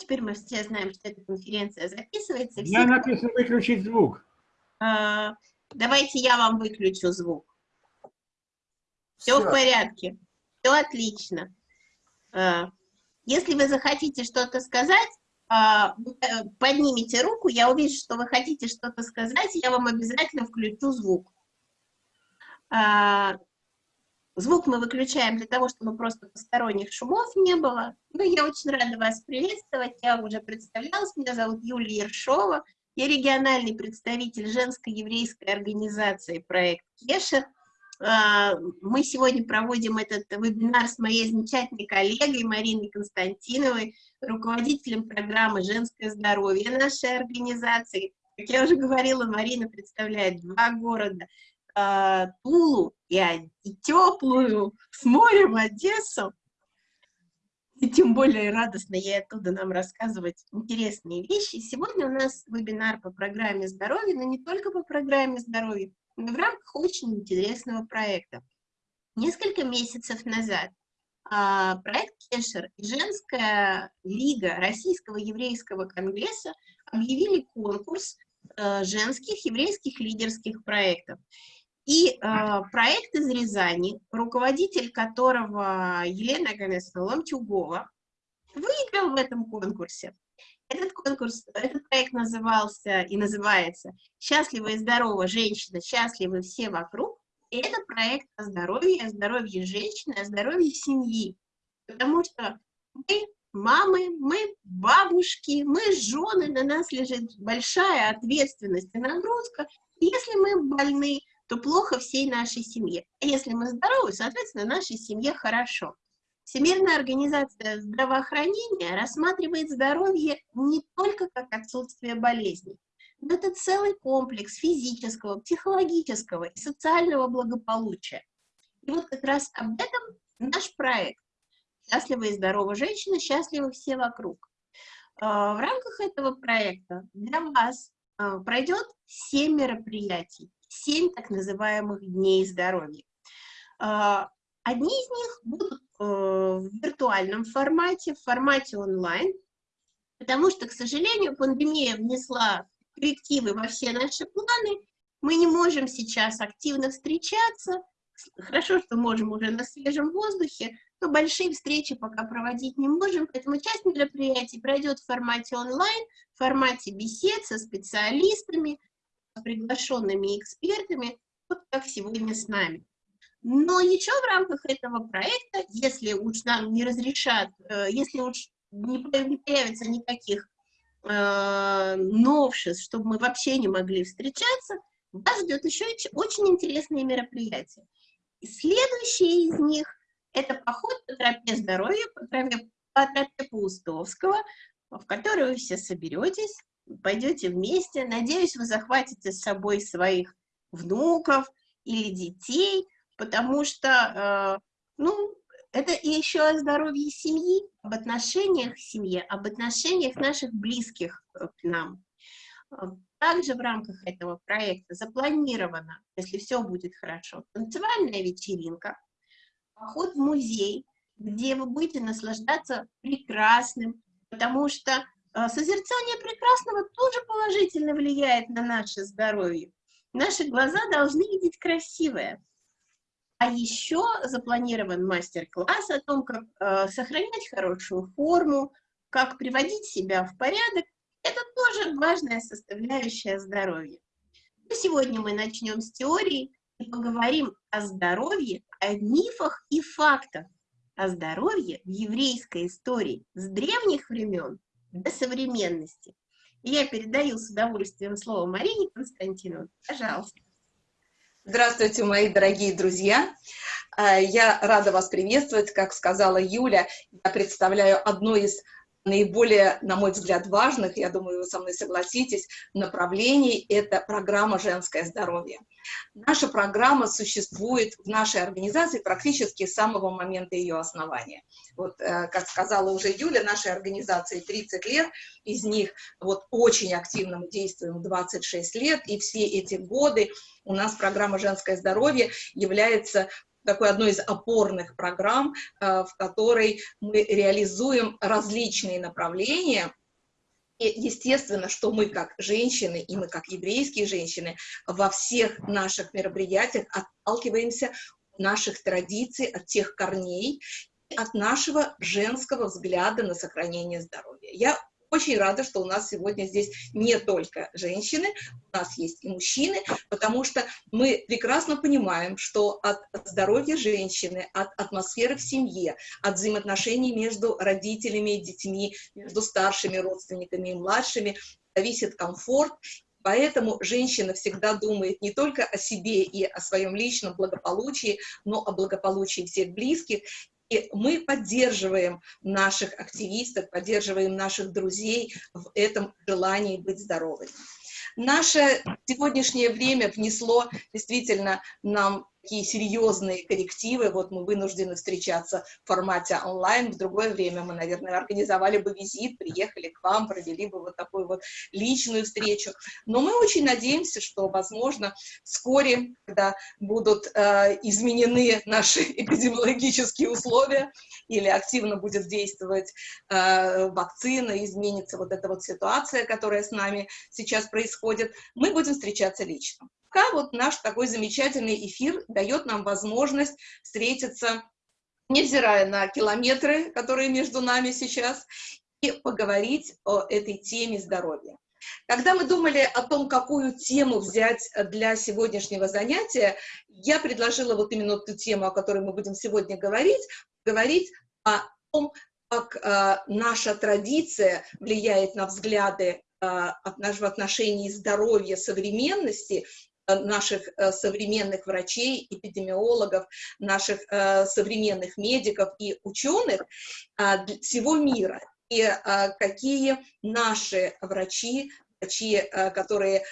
теперь мы все знаем, что эта конференция записывается. Я написано выключить звук. А, давайте я вам выключу звук. Все, все. в порядке. Все отлично. А, если вы захотите что-то сказать, а, э, поднимите руку, я увижу, что вы хотите что-то сказать, я вам обязательно включу звук. А, звук мы выключаем для того, чтобы просто посторонних шумов не было. Ну, я очень рада вас приветствовать, я уже представлялась, меня зовут Юлия Ершова, я региональный представитель женской еврейской организации «Проект Кешер», а, мы сегодня проводим этот вебинар с моей замечательной коллегой Мариной Константиновой, руководителем программы «Женское здоровье» нашей организации. Как я уже говорила, Марина представляет два города а, Тулу и, и теплую с морем Одессу. И тем более радостно ей оттуда нам рассказывать интересные вещи. Сегодня у нас вебинар по программе здоровья, но не только по программе здоровья, в рамках очень интересного проекта. Несколько месяцев назад а, проект Кешер и Женская лига Российского еврейского конгресса объявили конкурс а, женских еврейских лидерских проектов. И э, проект из Рязани, руководитель которого Елена Ганесовна Ломчугова, выиграл в этом конкурсе. Этот конкурс, этот проект назывался и называется «Счастливая и здоровая женщина, счастливы все вокруг». И это проект о здоровье, о здоровье женщины, о здоровье семьи. Потому что мы мамы, мы бабушки, мы жены, на нас лежит большая ответственность и нагрузка. Если мы больны, то плохо всей нашей семье. А если мы здоровы, соответственно, нашей семье хорошо. Всемирная организация здравоохранения рассматривает здоровье не только как отсутствие болезней, но это целый комплекс физического, психологического и социального благополучия. И вот как раз об этом наш проект «Счастливая и здоровая женщина, счастливы все вокруг». А, в рамках этого проекта для вас а, пройдет 7 мероприятий, 7 так называемых дней здоровья. А, одни из них будут Э, в виртуальном формате, в формате онлайн, потому что, к сожалению, пандемия внесла коррективы во все наши планы, мы не можем сейчас активно встречаться, хорошо, что можем уже на свежем воздухе, но большие встречи пока проводить не можем, поэтому часть мероприятий пройдет в формате онлайн, в формате бесед со специалистами, приглашенными экспертами, вот как сегодня с нами. Но еще в рамках этого проекта, если уж нам не разрешат, э, если уж не появится никаких э, новшеств, чтобы мы вообще не могли встречаться, вас ждет еще очень интересные мероприятия. И следующее из них – это поход по тропе здоровья, по тропе, по тропе Паустовского, в который вы все соберетесь, пойдете вместе. Надеюсь, вы захватите с собой своих внуков или детей – потому что, э, ну, это и еще о здоровье семьи, об отношениях в семье, об отношениях наших близких э, к нам. Э, также в рамках этого проекта запланировано, если все будет хорошо, танцевальная вечеринка, поход в музей, где вы будете наслаждаться прекрасным, потому что созерцание прекрасного тоже положительно влияет на наше здоровье. Наши глаза должны видеть красивое. А еще запланирован мастер-класс о том, как э, сохранять хорошую форму, как приводить себя в порядок. Это тоже важная составляющая здоровья. Но сегодня мы начнем с теории и поговорим о здоровье, о мифах и фактах о здоровье в еврейской истории с древних времен до современности. И я передаю с удовольствием слово Марине Константиновне. Пожалуйста. Здравствуйте, мои дорогие друзья! А, я рада вас приветствовать. Как сказала Юля, я представляю одно из наиболее, на мой взгляд, важных, я думаю, вы со мной согласитесь, направлений – это программа «Женское здоровье». Наша программа существует в нашей организации практически с самого момента ее основания. Вот, э, как сказала уже Юля, нашей организации 30 лет, из них вот очень активно мы действуем 26 лет, и все эти годы у нас программа «Женское здоровье» является такой одной из опорных программ, в которой мы реализуем различные направления, и естественно, что мы как женщины, и мы как еврейские женщины, во всех наших мероприятиях отталкиваемся от наших традиций, от тех корней, от нашего женского взгляда на сохранение здоровья. Я очень рада, что у нас сегодня здесь не только женщины, у нас есть и мужчины, потому что мы прекрасно понимаем, что от здоровья женщины, от атмосферы в семье, от взаимоотношений между родителями и детьми, между старшими родственниками и младшими зависит комфорт, Поэтому женщина всегда думает не только о себе и о своем личном благополучии, но о благополучии всех близких. И мы поддерживаем наших активистов, поддерживаем наших друзей в этом желании быть здоровыми. Наше сегодняшнее время внесло действительно нам такие серьезные коррективы, вот мы вынуждены встречаться в формате онлайн, в другое время мы, наверное, организовали бы визит, приехали к вам, провели бы вот такую вот личную встречу, но мы очень надеемся, что, возможно, вскоре, когда будут э, изменены наши эпидемиологические условия или активно будет действовать э, вакцина, изменится вот эта вот ситуация, которая с нами сейчас происходит, мы будем встречаться лично пока вот наш такой замечательный эфир дает нам возможность встретиться, невзирая на километры, которые между нами сейчас, и поговорить о этой теме здоровья. Когда мы думали о том, какую тему взять для сегодняшнего занятия, я предложила вот именно ту тему, о которой мы будем сегодня говорить, говорить о том, как э, наша традиция влияет на взгляды э, в отношении здоровья современности наших э, современных врачей, эпидемиологов, наших э, современных медиков и ученых всего мира. И какие наши врачи, врачи, э, которые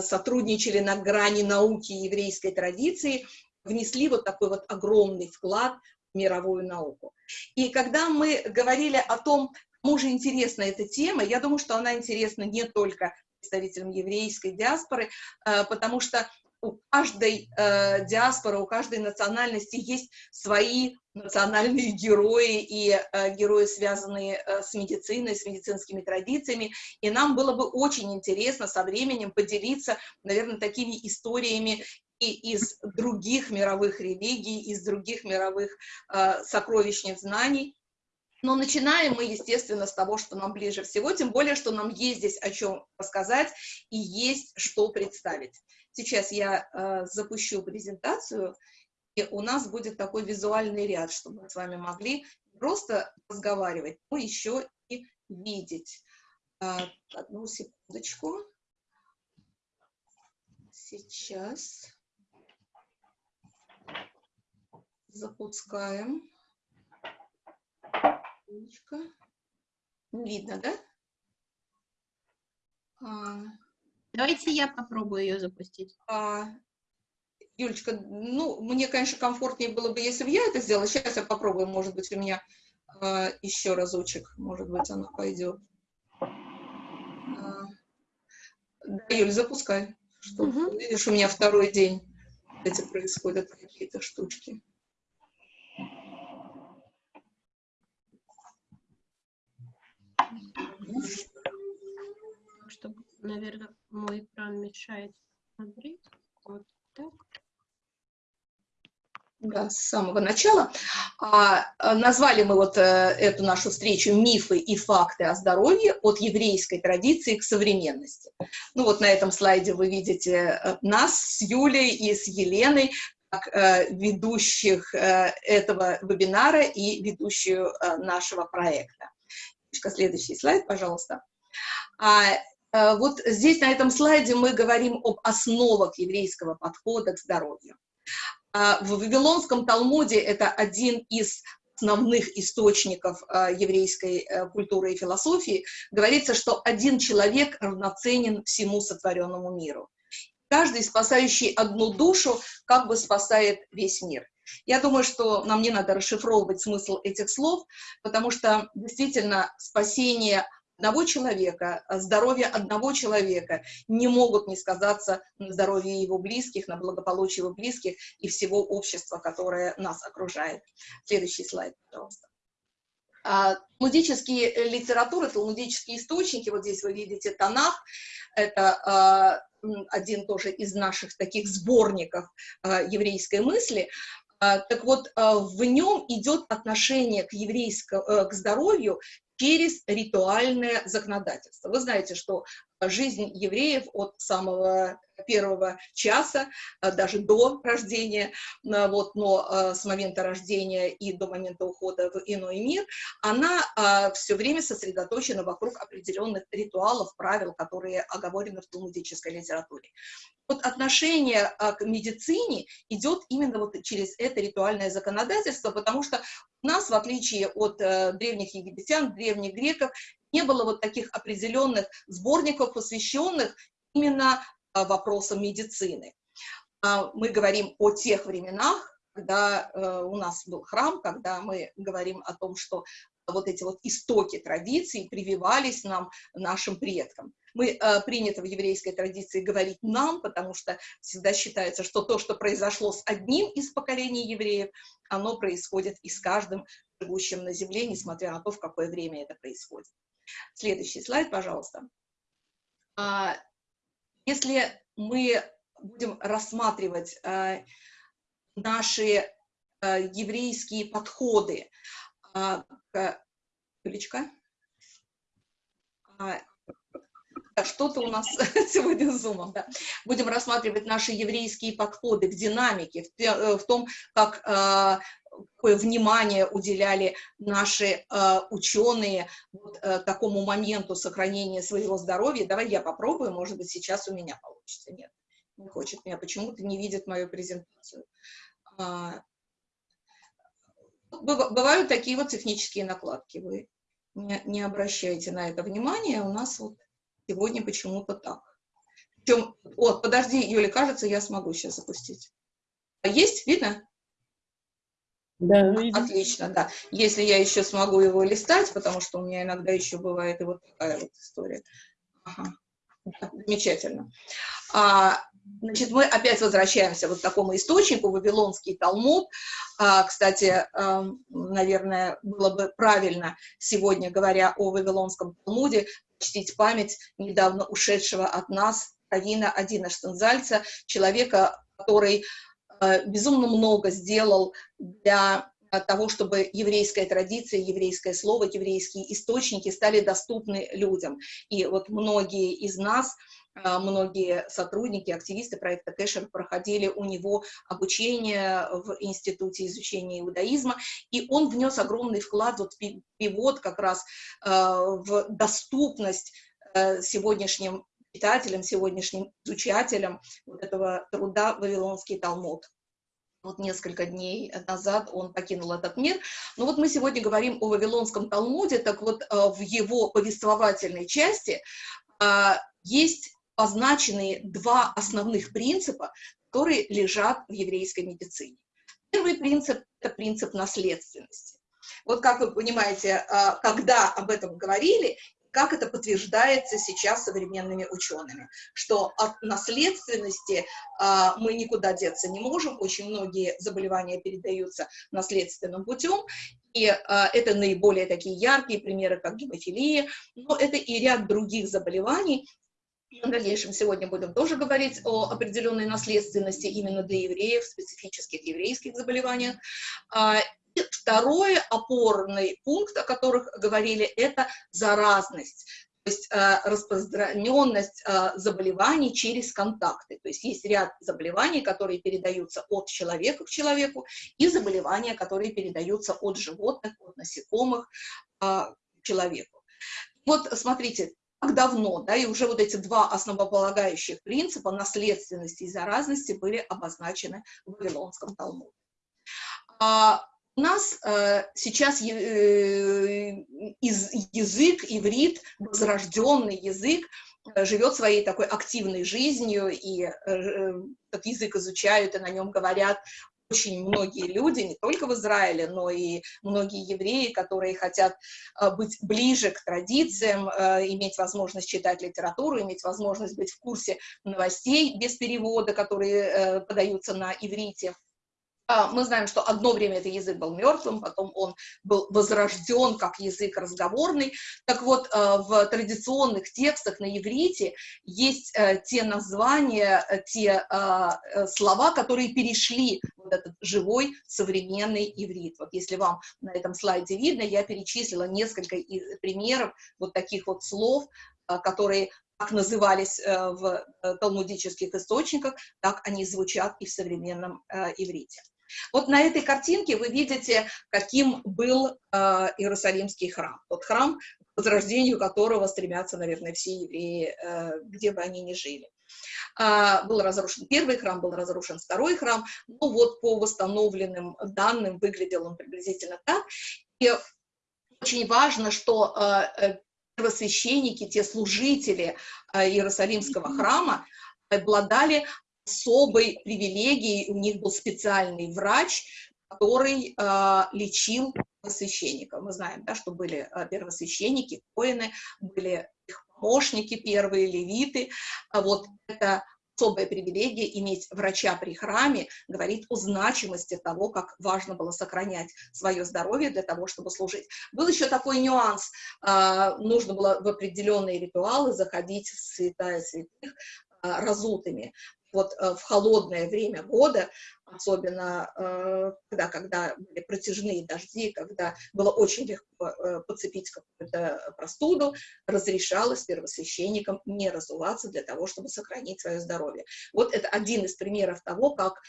сотрудничали на грани науки и еврейской традиции, внесли вот такой вот огромный вклад в мировую науку. И когда мы говорили о том, кому же интересна эта тема, я думаю, что она интересна не только представителям еврейской диаспоры, э, потому что у каждой э, диаспоры, у каждой национальности есть свои национальные герои и э, герои, связанные с медициной, с медицинскими традициями. И нам было бы очень интересно со временем поделиться, наверное, такими историями и из других мировых религий, из других мировых э, сокровищниц знаний, но начинаем мы, естественно, с того, что нам ближе всего, тем более, что нам есть здесь о чем рассказать и есть что представить. Сейчас я э, запущу презентацию, и у нас будет такой визуальный ряд, чтобы мы с вами могли просто разговаривать, но еще и видеть. Э, одну секундочку. Сейчас запускаем. Умничка. Видно, да? А, Давайте я попробую ее запустить. А, Юлечка, ну, мне, конечно, комфортнее было бы, если бы я это сделала. Сейчас я попробую, может быть, у меня а, еще разочек, может быть, она пойдет. А, да, Юль, запускай. Что, угу. Видишь, у меня второй день эти происходят какие-то штучки. Чтобы, наверное, мой экран мешает смотреть. Вот так. Да, с самого начала. А, а, назвали мы вот э, эту нашу встречу «Мифы и факты о здоровье от еврейской традиции к современности». Ну вот на этом слайде вы видите э, нас с Юлей и с Еленой, как э, ведущих э, этого вебинара и ведущую э, нашего проекта. Следующий слайд, пожалуйста. А, а, вот здесь, на этом слайде, мы говорим об основах еврейского подхода к здоровью. А, в Вавилонском Талмуде это один из основных источников а, еврейской а, культуры и философии, говорится, что один человек равноценен всему сотворенному миру. Каждый, спасающий одну душу, как бы спасает весь мир. Я думаю, что нам не надо расшифровывать смысл этих слов, потому что действительно спасение одного человека, здоровье одного человека не могут не сказаться на здоровье его близких, на благополучии его близких и всего общества, которое нас окружает. Следующий слайд, пожалуйста. А, талмудические литературы, талмудические источники, вот здесь вы видите Танах, это а, один тоже из наших таких сборников а, еврейской мысли, так вот, в нем идет отношение к еврейскому, э, к здоровью через ритуальное законодательство. Вы знаете, что жизнь евреев от самого первого часа, а, даже до рождения, а, вот, но а, с момента рождения и до момента ухода в иной мир, она все время сосредоточена вокруг определенных ритуалов, правил, которые оговорены в талмудической литературе. Вот отношение к медицине идет именно вот через это ритуальное законодательство, потому что у нас, в отличие от э, древних египтян, древних греков, не было вот таких определенных сборников, посвященных именно а, вопросам медицины. А, мы говорим о тех временах, когда э, у нас был храм, когда мы говорим о том, что вот эти вот истоки традиций прививались нам, нашим предкам. Мы э, принято в еврейской традиции говорить «нам», потому что всегда считается, что то, что произошло с одним из поколений евреев, оно происходит и с каждым живущим на земле, несмотря на то, в какое время это происходит. Следующий слайд, пожалуйста. А, если мы будем рассматривать э, наши э, еврейские подходы э, к... Юлечка? А, что-то у нас сегодня с зумом, да. Будем рассматривать наши еврейские подходы к динамике, в, в том, как какое внимание уделяли наши э, ученые вот, э, такому моменту сохранения своего здоровья. Давай я попробую, может быть, сейчас у меня получится. Нет, не хочет меня, почему-то не видит мою презентацию. А, бывают такие вот технические накладки, вы не, не обращайте на это внимания, у нас вот сегодня почему-то так. Причем, вот, подожди, Юля, кажется, я смогу сейчас запустить. А есть, видно? Да, Отлично, да. Если я еще смогу его листать, потому что у меня иногда еще бывает и вот такая вот история. Ага. Замечательно. А, значит, мы опять возвращаемся вот к такому источнику, Вавилонский Талмуд. А, кстати, а, наверное, было бы правильно сегодня, говоря о Вавилонском Талмуде, чтить память недавно ушедшего от нас Равина Адина Штензальца, человека, который Э, безумно много сделал для того, чтобы еврейская традиция, еврейское слово, еврейские источники стали доступны людям. И вот многие из нас, э, многие сотрудники, активисты проекта Кэшер проходили у него обучение в Институте изучения иудаизма, и он внес огромный вклад, вот перевод как раз э, в доступность сегодняшним читателям, сегодняшним изучателям вот этого труда «Вавилонский Талмуд». Вот несколько дней назад он покинул этот мир. Но вот мы сегодня говорим о Вавилонском Талмуде, так вот э, в его повествовательной части э, есть означенные два основных принципа, которые лежат в еврейской медицине. Первый принцип – это принцип наследственности. Вот как вы понимаете, э, когда об этом говорили, как это подтверждается сейчас современными учеными, что от наследственности а, мы никуда деться не можем, очень многие заболевания передаются наследственным путем, и а, это наиболее такие яркие примеры, как гемофилия, но это и ряд других заболеваний, в дальнейшем сегодня будем тоже говорить о определенной наследственности именно для евреев, специфических еврейских заболеваниях. А, второй опорный пункт, о которых говорили, это заразность то есть э, распространенность э, заболеваний через контакты. То есть есть ряд заболеваний, которые передаются от человека к человеку, и заболевания, которые передаются от животных, от насекомых э, к человеку. Вот смотрите, как давно, да, и уже вот эти два основополагающих принципа наследственности и заразности были обозначены в Вавилонском Талмуде. У нас э, сейчас э, из, язык, иврит, возрожденный язык, э, живет своей такой активной жизнью, и э, этот язык изучают, и на нем говорят очень многие люди, не только в Израиле, но и многие евреи, которые хотят э, быть ближе к традициям, э, иметь возможность читать литературу, иметь возможность быть в курсе новостей без перевода, которые э, подаются на иврите. А, мы знаем, что одно время этот язык был мертвым, потом он был возрожден как язык разговорный. Так вот, э, в традиционных текстах на иврите есть э, те названия, э, те слова, которые перешли в этот живой современный иврит. Вот если вам на этом слайде видно, я перечислила несколько примеров вот таких вот слов, которые как назывались в талмудических источниках, так они звучат и в современном иврите. Вот на этой картинке вы видите, каким был э, Иерусалимский храм. Тот храм, к возрождению которого стремятся, наверное, все евреи, э, где бы они ни жили. А, был разрушен первый храм, был разрушен второй храм, ну вот по восстановленным данным выглядел он приблизительно так. И очень важно, что э, э первосвященники, те служители э, Иерусалимского храма обладали особой привилегией, у них был специальный врач, который э, лечил священников. Мы знаем, да, что были э, первосвященники, воины, были их помощники первые, левиты. А вот это особая привилегия иметь врача при храме говорит о значимости того, как важно было сохранять свое здоровье для того, чтобы служить. Был еще такой нюанс, э, нужно было в определенные ритуалы заходить в святая святых, разутыми вот э, в холодное время года, особенно э, когда, когда были протяжные дожди, когда было очень легко э, подцепить какую-то простуду, разрешалось первосвященникам не разуваться для того, чтобы сохранить свое здоровье. Вот это один из примеров того, как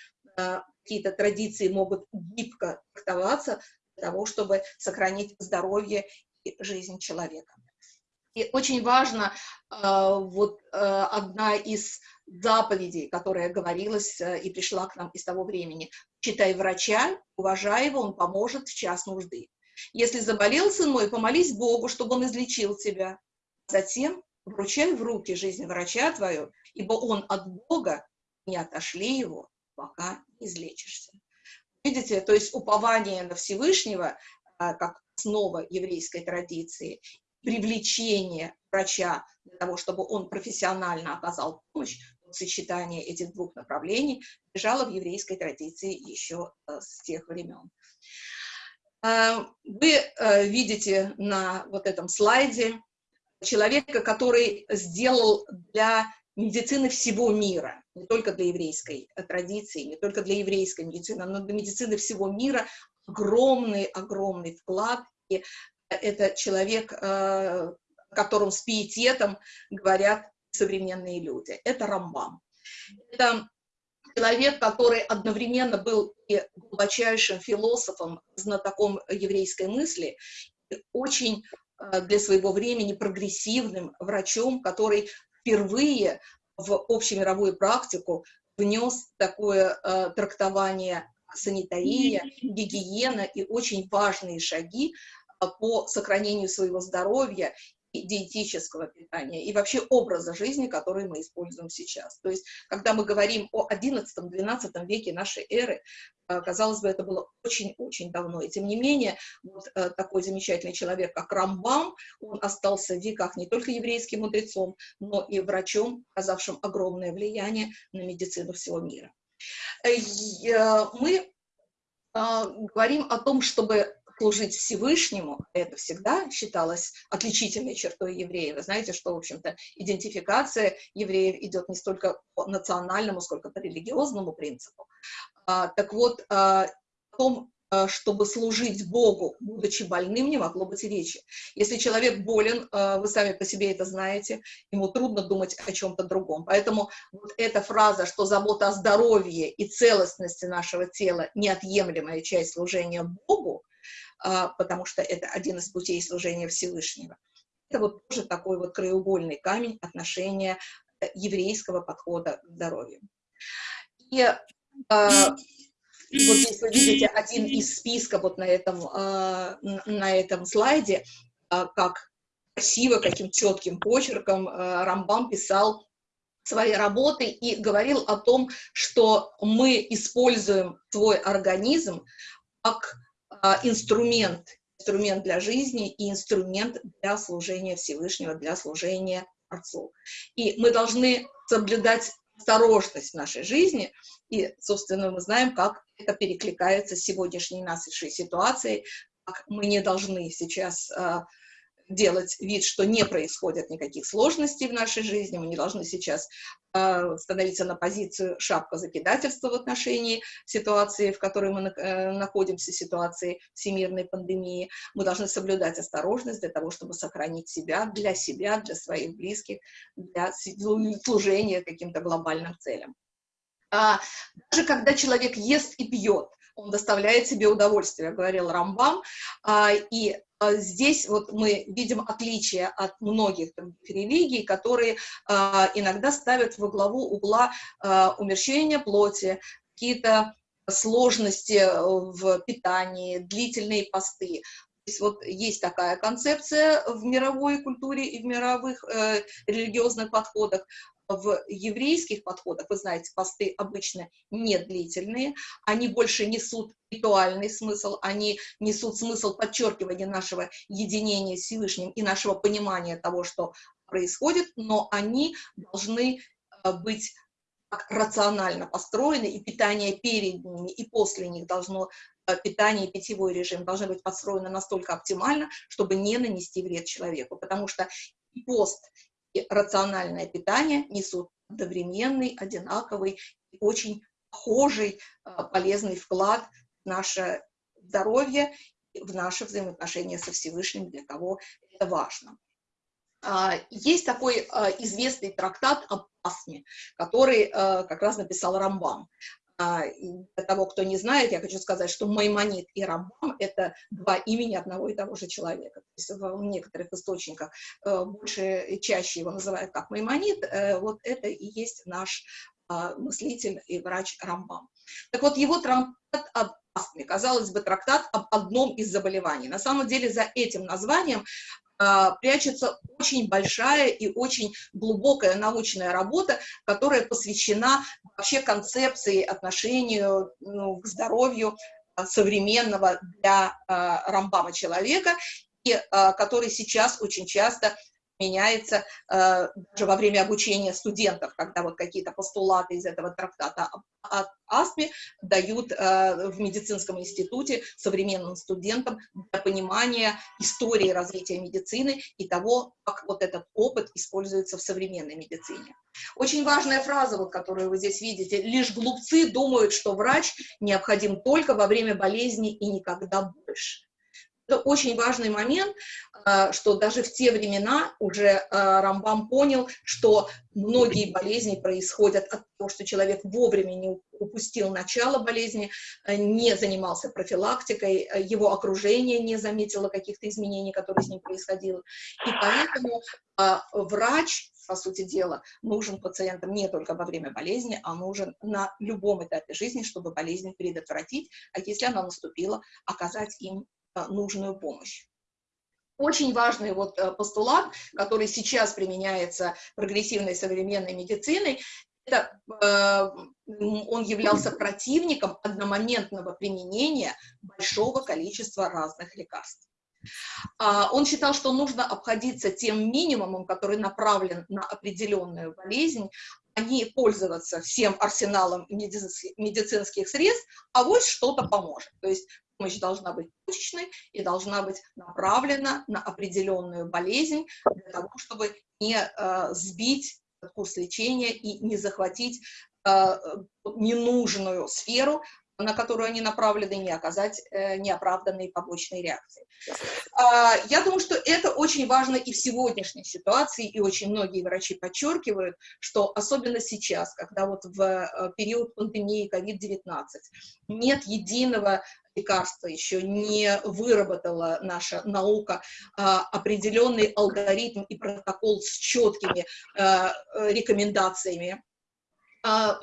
какие-то традиции могут гибко трактоваться для того, чтобы сохранить здоровье и жизнь человека. И очень важно, вот одна из заповедей, которая говорилась э, и пришла к нам из того времени. Читай врача, уважай его, он поможет в час нужды. Если заболел сын мой, помолись Богу, чтобы он излечил тебя. Затем вручай в руки жизнь врача твою, ибо он от Бога, не отошли его, пока излечишься. Видите, то есть упование на Всевышнего, э, как основа еврейской традиции, привлечение врача для того, чтобы он профессионально оказал помощь, сочетание этих двух направлений лежало в еврейской традиции еще э, с тех времен. Э, вы э, видите на вот этом слайде человека, который сделал для медицины всего мира, не только для еврейской традиции, не только для еврейской медицины, но для медицины всего мира огромный-огромный вклад. И это человек, о котором с пиететом говорят современные люди. Это Рамбам. Это человек, который одновременно был и глубочайшим философом, знатоком еврейской мысли, и очень э, для своего времени прогрессивным врачом, который впервые в общемировую практику внес такое э, трактование санитария, гигиена и очень важные шаги э, по сохранению своего здоровья диетического питания и вообще образа жизни, который мы используем сейчас. То есть, когда мы говорим о XI-XII веке нашей эры, э, казалось бы, это было очень-очень давно. И тем не менее, вот э, такой замечательный человек, как Рамбам, он остался в веках не только еврейским мудрецом, но и врачом, оказавшим огромное влияние на медицину всего мира. Э, мы говорим о том, чтобы служить Всевышнему, это всегда считалось отличительной чертой евреев. Вы знаете, что, в общем-то, идентификация евреев идет не столько по национальному, сколько по религиозному принципу. А, так вот, а, о том, а, чтобы служить Богу, будучи больным, не могло быть и речи. Если человек болен, а, вы сами по себе это знаете, ему трудно думать о чем-то другом. Поэтому вот эта фраза, что забота о здоровье и целостности нашего тела – неотъемлемая часть служения Богу, потому что это один из путей служения Всевышнего. Это вот тоже такой вот краеугольный камень отношения э, еврейского подхода к здоровью. И э, вот здесь вы видите один из списка вот на этом, э, на этом слайде, э, как красиво, каким четким почерком э, Рамбам писал своей работы и говорил о том, что мы используем свой организм как а, инструмент, инструмент для жизни и инструмент для служения Всевышнего, для служения Отцу. И мы должны соблюдать осторожность в нашей жизни, и, собственно, мы знаем, как это перекликается с сегодняшней нашей ситуацией, как мы не должны сейчас а, делать вид, что не происходит никаких сложностей в нашей жизни, мы не должны сейчас э, становиться на позицию шапка закидательства в отношении ситуации, в которой мы э, находимся, ситуации всемирной пандемии. Мы должны соблюдать осторожность для того, чтобы сохранить себя, для себя, для своих близких, для служения каким-то глобальным целям. А, даже когда человек ест и пьет, он доставляет себе удовольствие, говорил Рамбам, а, и здесь вот мы видим отличие от многих религий, которые а, иногда ставят во главу угла умерщвления плоти, какие-то сложности в питании, длительные посты. То есть вот есть такая концепция в мировой культуре и в мировых э, религиозных подходах в еврейских подходах, вы знаете, посты обычно не длительные, они больше несут ритуальный смысл, они несут смысл подчеркивания нашего единения с Всевышним и нашего понимания того, что происходит, но они должны э, быть рационально построены, и питание перед ними и после них должно, э, питание и питьевой режим должны быть построены настолько оптимально, чтобы не нанести вред человеку, потому что и пост, рациональное питание несут одновременный, одинаковый, очень похожий, а, полезный вклад в наше здоровье, в наши взаимоотношения со Всевышним, для кого это важно. А, есть такой а, известный трактат об астме, который как раз написал Рамбам. А, для того, кто не знает, я хочу сказать, что Маймонит и Рамбам — это два имени одного и того же человека. То есть в некоторых источниках э, больше, чаще его называют как Маймонит, э, вот это и есть наш а, мыслитель и врач Рамбам. Так вот, его трактат об астме, казалось бы, трактат об одном из заболеваний. На самом деле за этим названием прячется очень большая и очень глубокая научная работа, которая посвящена вообще концепции отношению ну, к здоровью а, современного для а, Рамбама человека, и который сейчас очень часто меняется э, даже во время обучения студентов, когда вот какие-то постулаты из этого трактата от астме дают э, в медицинском институте современным студентам для понимания истории развития медицины и того, как вот этот опыт используется в современной медицине. Очень важная фраза, вот, которую вы здесь видите, лишь глупцы думают, что врач необходим только во время болезни и никогда больше. Это очень важный момент, а, что даже в те времена уже а, Рамбам понял, что многие болезни происходят от того, что человек вовремя не упустил начало болезни, а, не занимался профилактикой, его окружение не заметило каких-то изменений, которые с ним происходили. И поэтому врач, по сути дела, нужен пациентам не только во время болезни, а нужен на любом этапе жизни, чтобы болезнь предотвратить, а если она наступила, оказать им Э, нужную помощь. Очень важный вот э, постулат, который сейчас применяется прогрессивной современной медициной, это, э, он являлся противником одномоментного применения большого количества разных лекарств. А, он считал, что нужно обходиться тем минимумом, который направлен на определенную болезнь, а не пользоваться всем арсеналом медицинских средств, а вот что-то поможет. То есть помощь должна быть точечной и должна быть направлена на определенную болезнь для того, чтобы не э, сбить курс лечения и не захватить э, ненужную сферу, на которую они направлены, не оказать э, неоправданные побочные реакции. А, я думаю, что это очень важно и в сегодняшней ситуации, и очень многие врачи подчеркивают, что особенно сейчас, когда вот в э, период пандемии COVID-19 нет единого лекарства, еще не выработала наша наука а, определенный алгоритм и протокол с четкими а, рекомендациями. а,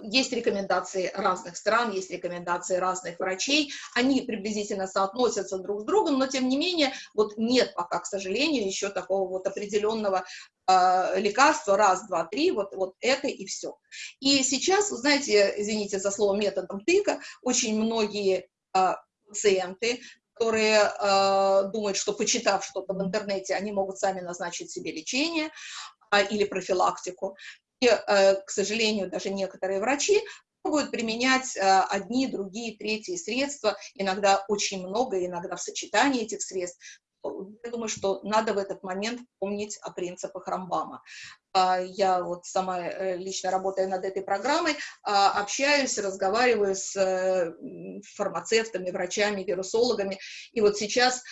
есть рекомендации разных стран, есть рекомендации разных врачей, они приблизительно соотносятся друг с другом, но тем не менее вот нет пока, к сожалению, еще такого вот определенного э, лекарство, раз, два, три, вот, вот это и все. И сейчас, вы знаете, извините за слово методом тыка, очень многие э, пациенты, которые э, думают, что почитав что-то в интернете, они могут сами назначить себе лечение или профилактику. Э, к сожалению, даже некоторые врачи могут применять э, одни, другие, третьи средства, иногда очень много, иногда в сочетании этих средств, я думаю, что надо в этот момент помнить о принципах Рамбама. А, я вот сама э, лично работая над этой программой, а, общаюсь, разговариваю с фармацевтами, врачами, вирусологами, и вот сейчас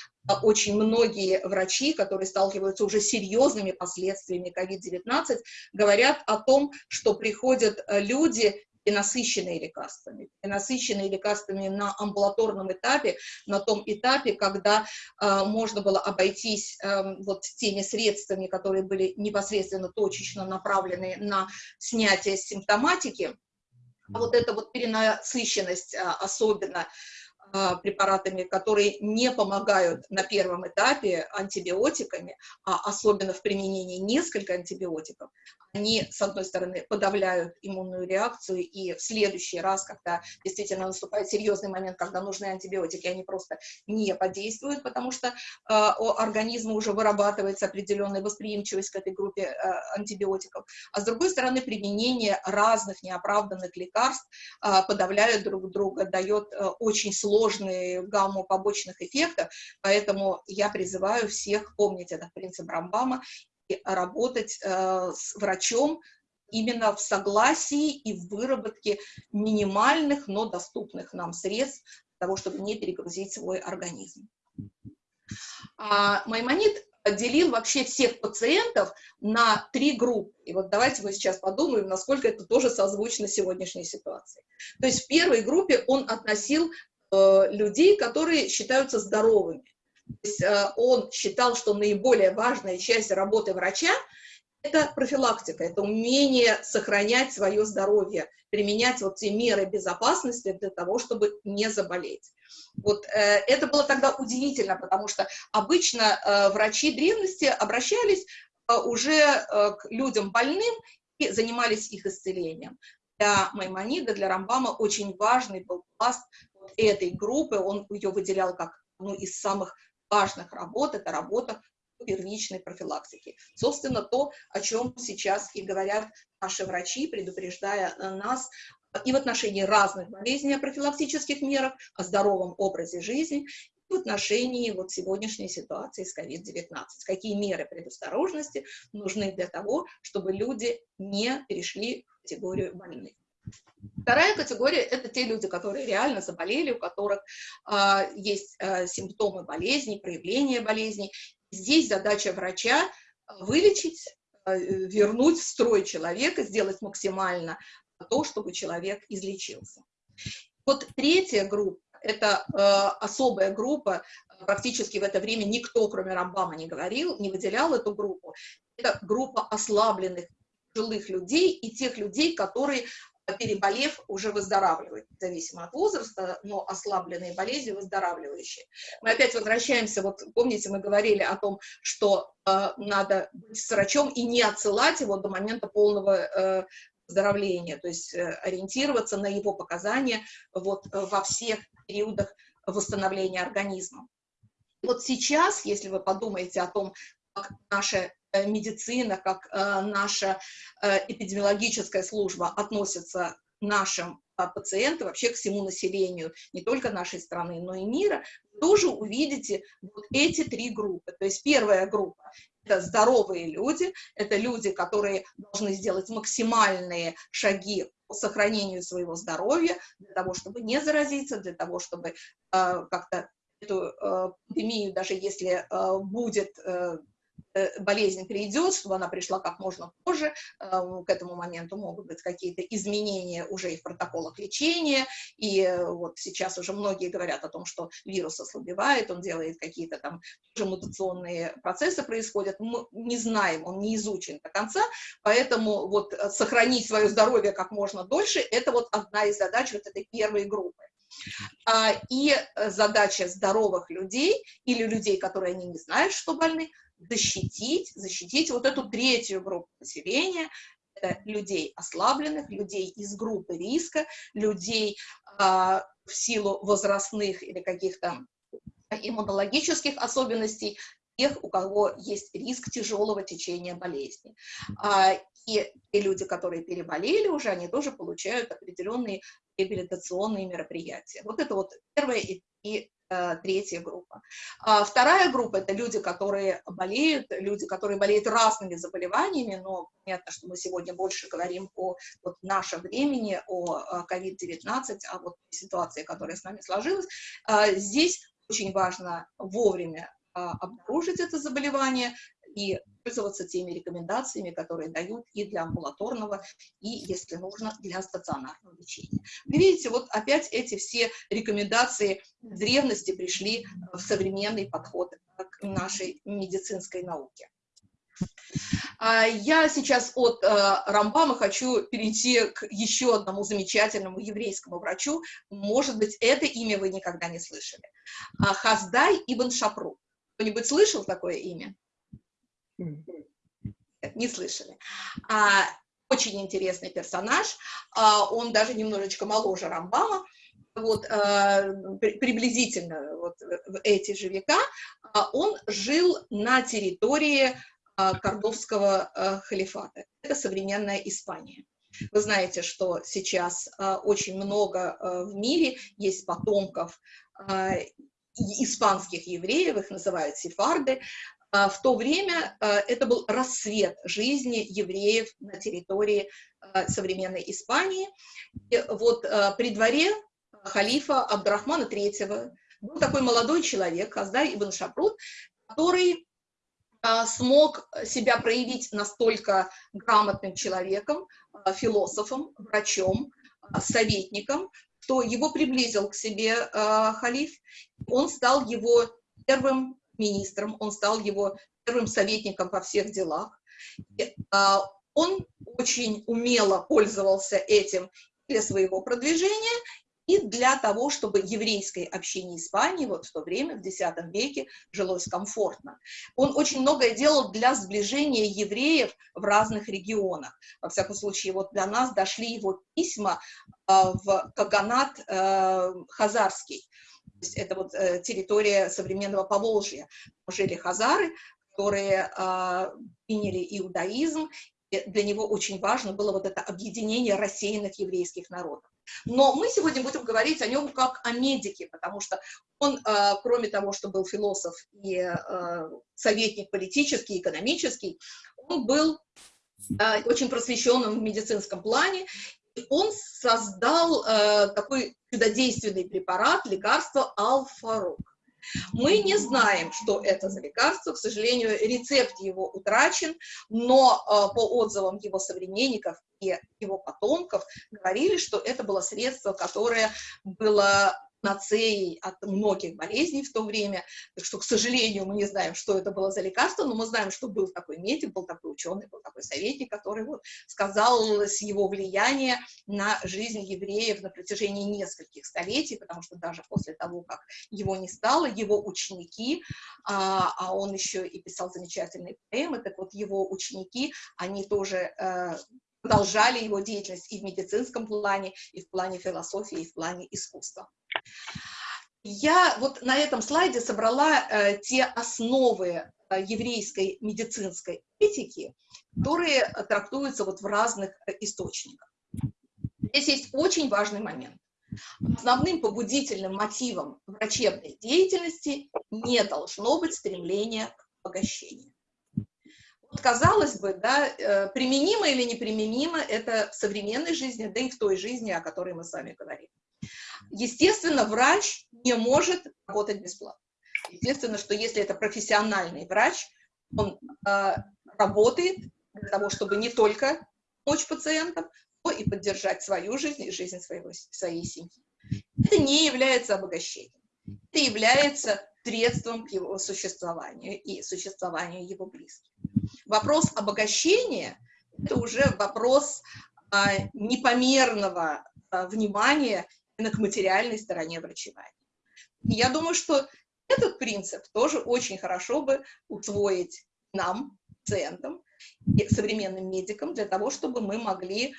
очень многие врачи, которые сталкиваются уже с серьезными последствиями COVID-19, говорят о том, что приходят э, люди перенасыщенные лекарствами, перенасыщенные лекарствами на амбулаторном этапе, на том этапе, когда э, можно было обойтись э, вот теми средствами, которые были непосредственно точечно направлены на снятие симптоматики, а вот эта вот перенасыщенность, э, особенно а, препаратами, которые не помогают на первом этапе антибиотиками, а особенно в применении несколько антибиотиков, они, с одной стороны, подавляют иммунную реакцию, и в следующий раз, когда действительно наступает серьезный момент, когда нужны антибиотики, они просто не подействуют, потому что э, у организма уже вырабатывается определенная восприимчивость к этой группе э, антибиотиков. А с другой стороны, применение разных неоправданных лекарств э, подавляют друг друга, дает э, очень сложную гамму побочных эффектов, поэтому я призываю всех помнить этот принцип Рамбама работать э, с врачом именно в согласии и в выработке минимальных, но доступных нам средств для того, чтобы не перегрузить свой организм. А Маймонид делил вообще всех пациентов на три группы. И вот давайте мы сейчас подумаем, насколько это тоже созвучно сегодняшней ситуации. То есть в первой группе он относил э, людей, которые считаются здоровыми. Есть э, он считал, что наиболее важная часть работы врача – это профилактика, это умение сохранять свое здоровье, применять вот те меры безопасности для того, чтобы не заболеть. Вот э, это было тогда удивительно, потому что обычно э, врачи древности обращались уже к людям больным и занимались их исцелением. Для Маймонида, для Рамбама очень важный был пласт этой группы, он ее выделял как одну из самых важных работ – это работа первичной профилактики. Собственно, то, о чем сейчас и говорят наши врачи, предупреждая нас и в отношении разных болезней о профилактических мерах, о здоровом образе жизни, и в отношении вот сегодняшней ситуации с COVID-19. Какие меры предосторожности нужны для того, чтобы люди не перешли в категорию больных. Вторая категория – это те люди, которые реально заболели, у которых э, есть э, симптомы болезни, проявления болезни. Здесь задача врача вылечить, э, вернуть в строй человека, сделать максимально то, чтобы человек излечился. Вот третья группа – это э, особая группа, практически в это время никто, кроме Рамбама, не говорил, не выделял эту группу. Это группа ослабленных жилых людей и тех людей, которые переболев, уже выздоравливают, независимо от возраста, но ослабленные болезни выздоравливающие. Мы опять возвращаемся, вот помните, мы говорили о том, что э, надо быть с врачом и не отсылать его до момента полного э, выздоровления, то есть э, ориентироваться на его показания вот, э, во всех периодах восстановления организма. Вот сейчас, если вы подумаете о том, как наша Э, медицина, как э, наша э, эпидемиологическая служба относится к нашим пациентам, вообще к всему населению, не только нашей страны, но и мира, тоже увидите вот эти три группы. То есть первая группа – это здоровые люди, это люди, которые должны сделать максимальные шаги по сохранению своего здоровья, для того, чтобы не заразиться, для того, чтобы э, как-то эту э, пандемию, даже если э, будет Э, болезнь придет, чтобы она пришла как можно позже, эм, к этому моменту могут быть какие-то изменения уже и в протоколах лечения, и э, вот сейчас уже многие говорят о том, что вирус ослабевает, он делает какие-то там уже мутационные процессы происходят, мы не знаем, он не изучен до конца, поэтому вот э, сохранить свое здоровье как можно дольше, это вот одна из задач вот этой первой группы. А, и задача здоровых людей или людей, которые они не знают, что больны, защитить, защитить вот эту третью группу населения, это людей ослабленных, людей из группы риска, людей а, в силу возрастных или каких-то иммунологических особенностей, тех, у кого есть риск тяжелого течения болезни. А, и те люди, которые переболели уже, они тоже получают определенные реабилитационные мероприятия. Вот это вот первая и, э, третья группа. А вторая группа – это люди, которые болеют, люди, которые болеют разными заболеваниями, но понятно, что мы сегодня больше говорим о вот, нашем времени, о COVID-19, а вот ситуации, которая с нами сложилась. А, здесь очень важно вовремя а, обнаружить это заболевание и пользоваться теми рекомендациями, которые дают и для амбулаторного, и, если нужно, для стационарного лечения. Вы видите, вот опять эти все рекомендации древности пришли в современный подход к нашей медицинской науке. А, я сейчас от э, Рамбама хочу перейти к еще одному замечательному еврейскому врачу. Может быть, это имя вы никогда не слышали. А, Хаздай Ибн Шапру. Кто-нибудь слышал такое имя? Не слышали. А, очень интересный персонаж. А, он даже немножечко моложе Рамбама. Вот, а, приблизительно вот, в эти же века. А, он жил на территории а, Кордовского а, халифата. Это современная Испания. Вы знаете, что сейчас а, очень много а, в мире есть потомков а, испанских евреев, их называют сефарды, в то время а, это был рассвет жизни евреев на территории а, современной Испании. И вот при дворе халифа Абдрахмана III был такой молодой человек, Хаздай Ибн Шапрут, который смог себя проявить настолько грамотным человеком, философом, врачом, советником, что его приблизил к себе э, халиф, он стал его первым министром, он стал его первым советником во всех делах. И, э, он очень умело пользовался этим для своего продвижения и для того, чтобы еврейской общине Испании вот в то время, в X веке, жилось комфортно. Он очень многое делал для сближения евреев в разных регионах. Во всяком случае, вот до нас дошли его письма э, в Каганат э, Хазарский. Есть это вот э, территория современного Поволжья. Жили хазары, которые э, приняли иудаизм, и для него очень важно было вот это объединение рассеянных еврейских народов. Но мы сегодня будем говорить о нем как о медике, потому что он, э, кроме того, что был философ и э, советник политический, экономический, он был очень просвещенным в медицинском плане, он создал такой чудодейственный препарат, лекарство алфарук. Мы не знаем, что это за лекарство, к сожалению, рецепт его утрачен, но э, по отзывам его современников и его потомков говорили, что это было средство, которое было панацеей от многих болезней в то время, так что, к сожалению, мы не знаем, что это было за лекарство, но мы знаем, что был такой медик, был такой ученый, был такой советник, который вот сказалось его влияние на жизнь евреев на протяжении нескольких столетий, потому что даже после того, как его не стало, его ученики, а, а он еще и писал замечательные поэмы, так вот его ученики, они тоже э, продолжали его деятельность и в медицинском плане, и в плане философии, и в плане искусства. Я вот на этом слайде собрала э, те основы э, еврейской медицинской этики, которые трактуются вот в разных э, источниках. Здесь есть очень важный момент. Основным побудительным мотивом врачебной деятельности не должно быть стремление к обогащению. Вот казалось бы, да, э, применимо или неприменимо это в современной жизни, да и в той жизни, о которой мы с вами говорим. Естественно, врач не может работать бесплатно. Естественно, что если это профессиональный врач, он э, работает для того, чтобы не только помочь пациентам, но и поддержать свою жизнь и жизнь своего, своей семьи. Это не является обогащением. Это является средством к его существованию и существованию его близких. Вопрос обогащения – это уже вопрос а, непомерного а, внимания именно к материальной стороне врачевания. И я думаю, что этот принцип тоже очень хорошо бы усвоить нам, пациентам, современным медикам, для того, чтобы мы могли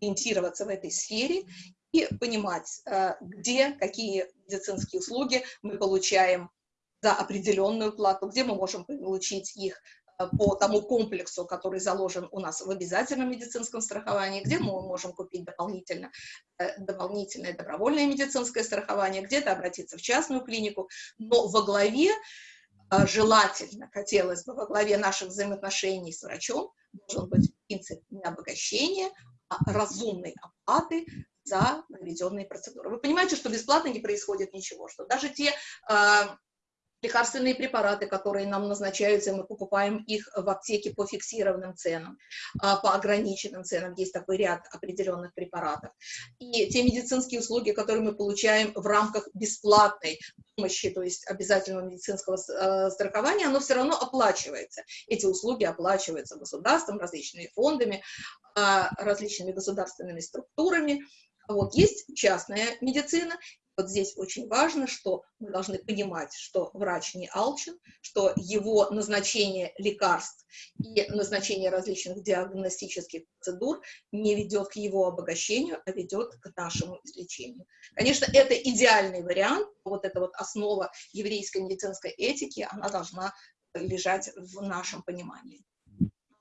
ориентироваться в этой сфере и понимать, э, где какие медицинские услуги мы получаем за определенную плату, где мы можем получить их по тому комплексу, который заложен у нас в обязательном медицинском страховании, где мы можем купить дополнительно, э, дополнительное добровольное медицинское страхование, где-то обратиться в частную клинику, но во главе, желательно, хотелось бы, во главе наших взаимоотношений с врачом должен быть принцип не обогащения, а разумной оплаты за проведенные процедуры. Вы понимаете, что бесплатно не происходит ничего, что даже те э, лекарственные препараты, которые нам назначаются, мы покупаем их в аптеке по фиксированным ценам, а, по ограниченным ценам, есть такой ряд определенных препаратов. И те медицинские услуги, которые мы получаем в рамках бесплатной помощи, то есть обязательного медицинского э, страхования, оно все равно оплачивается. Эти услуги оплачиваются государством, различными фондами, а, различными государственными структурами. Вот есть частная медицина, вот здесь очень важно, что мы должны понимать, что врач не алчен, что его назначение лекарств и назначение различных диагностических процедур не ведет к его обогащению, а ведет к нашему излечению. Конечно, это идеальный вариант, вот эта вот основа еврейской медицинской этики, она должна лежать в нашем понимании.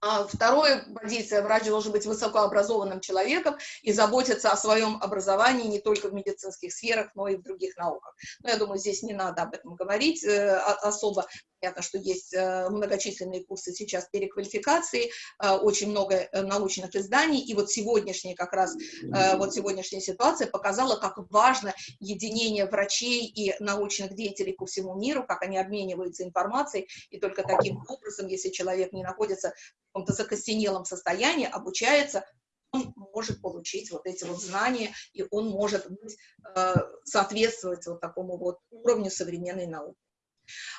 А второе позиция, врач должен быть высокообразованным человеком и заботиться о своем образовании не только в медицинских сферах, но и в других науках. Но я думаю, здесь не надо об этом говорить э, особо. Понятно, что есть э, многочисленные курсы сейчас переквалификации, э, очень много э, научных изданий, и вот сегодняшняя как раз, вот сегодняшняя ситуация показала, как важно единение врачей и научных деятелей по всему миру, как они обмениваются информацией, и только таким образом, если человек не находится в каком-то закостенелом состоянии, обучается, он может получить вот эти вот знания, и он может быть, соответствовать вот такому вот уровню современной науки.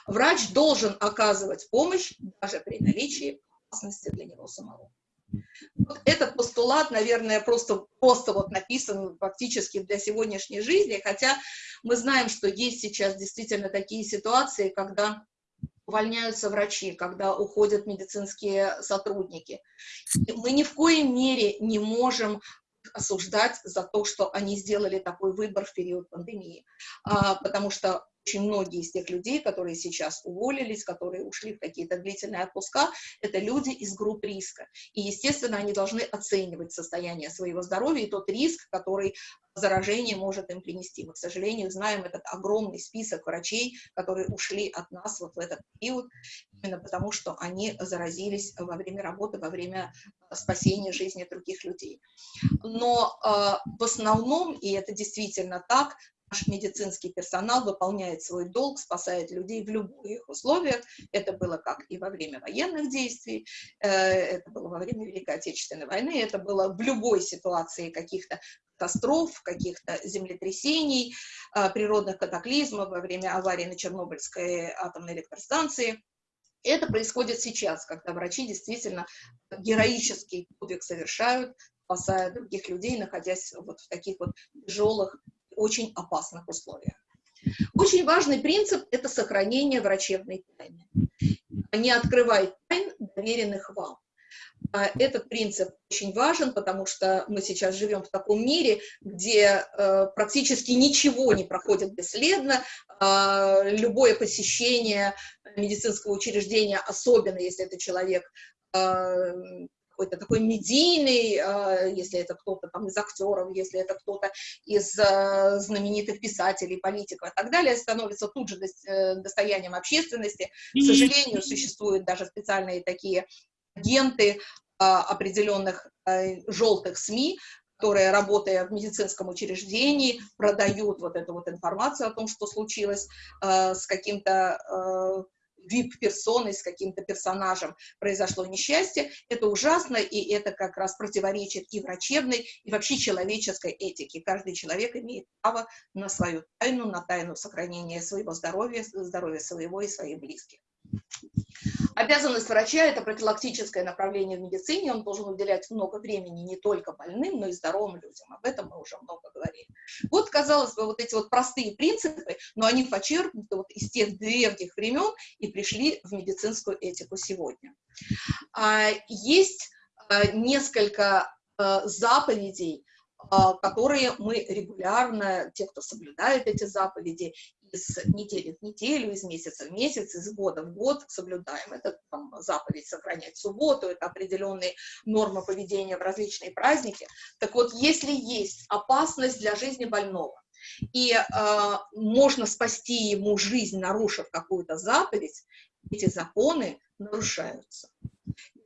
Врач должен оказывать помощь даже при наличии опасности для него самого. Вот этот постулат, наверное, просто, просто вот написан фактически для сегодняшней жизни, хотя мы знаем, что есть сейчас действительно такие ситуации, когда увольняются врачи, когда уходят медицинские сотрудники. И мы ни в коей мере не можем осуждать за то, что они сделали такой выбор в период пандемии, а, потому что очень многие из тех людей, которые сейчас уволились, которые ушли в какие-то длительные отпуска, это люди из групп риска. И, естественно, они должны оценивать состояние своего здоровья и тот риск, который заражение может им принести. Мы, к сожалению, знаем этот огромный список врачей, которые ушли от нас вот в этот период, именно потому что они заразились во время работы, во время спасения жизни других людей. Но э, в основном, и это действительно так, наш медицинский персонал выполняет свой долг, спасает людей в любых условиях. Это было как и во время военных действий, э, это было во время Великой Отечественной войны, это было в любой ситуации каких-то катастроф, каких-то землетрясений, э, природных катаклизмов во время аварии на Чернобыльской атомной электростанции. Это происходит сейчас, когда врачи действительно героический подвиг совершают, спасая других людей, находясь вот в таких вот тяжелых очень опасных условиях. Очень важный принцип – это сохранение врачебной тайны. Не открывай тайн, доверенных вам. А этот принцип очень важен, потому что мы сейчас живем в таком мире, где э, практически ничего не проходит бесследно. Э, любое посещение медицинского учреждения, особенно если это человек э, какой-то такой медийный, а, если это кто-то там из актеров, если это кто-то из а, знаменитых писателей, политиков и так далее, становится тут же э, достоянием общественности. К сожалению, существуют даже специальные такие агенты а, определенных желтых СМИ, которые, работая в медицинском учреждении, продают вот эту вот информацию о том, что случилось э, с каким-то вип-персоной, с каким-то персонажем произошло несчастье, это ужасно, и это как раз противоречит и врачебной, и вообще человеческой этике. Каждый человек имеет право на свою тайну, на тайну сохранения своего здоровья, здоровья своего и своих близких. Обязанность врача – это профилактическое направление в медицине, он должен уделять много времени не только больным, но и здоровым людям. Об этом мы уже много говорили. Вот, казалось бы, вот эти вот простые принципы, но они почерпнуты вот из тех древних времен и пришли в медицинскую этику сегодня. А, есть а, несколько а, заповедей, которые мы регулярно, те, кто соблюдает эти заповеди, из недели в неделю, из месяца в месяц, из года в год соблюдаем. Это там, заповедь сохранять субботу, это определенные нормы поведения в различные праздники. Так вот, если есть опасность для жизни больного, и э, можно спасти ему жизнь, нарушив какую-то заповедь, эти законы нарушаются.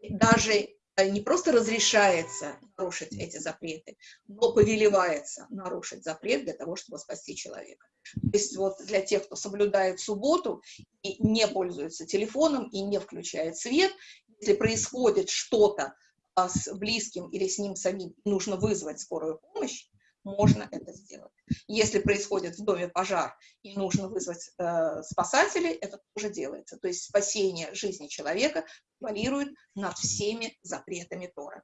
Даже не просто разрешается нарушить эти запреты, но повелевается нарушить запрет для того, чтобы спасти человека. То есть вот для тех, кто соблюдает субботу и не пользуется телефоном и не включает свет, если происходит что-то а, с близким или с ним самим, нужно вызвать скорую помощь, можно это сделать. Если происходит в доме пожар и нужно вызвать э, спасателей, это тоже делается. То есть спасение жизни человека валирует над всеми запретами Тора.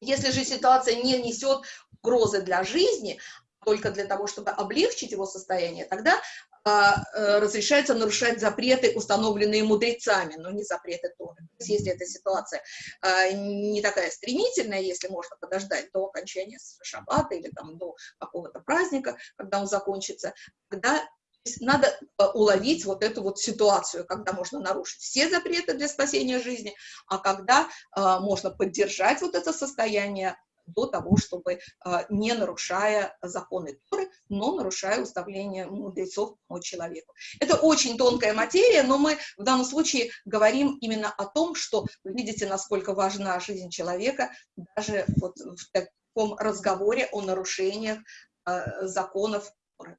Если же ситуация не несет угрозы для жизни, только для того, чтобы облегчить его состояние, тогда а, разрешается нарушать запреты, установленные мудрецами, но не запреты Торы. То есть, если эта ситуация а, не такая стремительная, если можно подождать до окончания шаббата или там, до какого-то праздника, когда он закончится, тогда надо а, уловить вот эту вот ситуацию, когда можно нарушить все запреты для спасения жизни, а когда можно поддержать вот это состояние до того, чтобы, а, не нарушая законы Торы, но нарушая уставление мудрецов по человеку. Это очень тонкая материя, но мы в данном случае говорим именно о том, что вы видите, насколько важна жизнь человека даже вот в таком разговоре о нарушениях а, законов Торы.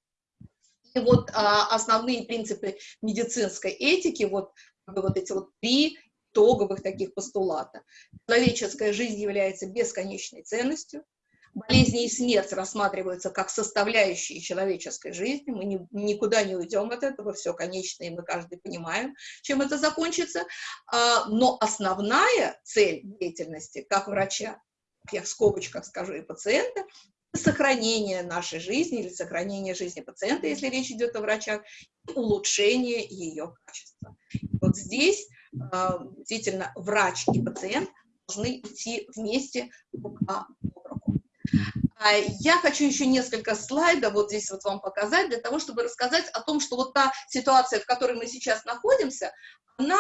И вот а, основные принципы медицинской этики, вот, вот эти вот три итоговых таких постулата. Человеческая жизнь является бесконечной ценностью, болезни и смерть рассматриваются как составляющие человеческой жизни, мы не, никуда не уйдем от этого, все конечно, и мы каждый понимаем, чем это закончится, а, но основная цель деятельности, как врача, я в скобочках скажу, и пациента, сохранение нашей жизни или сохранение жизни пациента, если речь идет о врачах, и улучшение ее качества. Вот здесь действительно врач и пациент должны идти вместе об руку. А, я хочу еще несколько слайдов вот здесь вот вам показать, для того, чтобы рассказать о том, что вот та ситуация, в которой мы сейчас находимся, она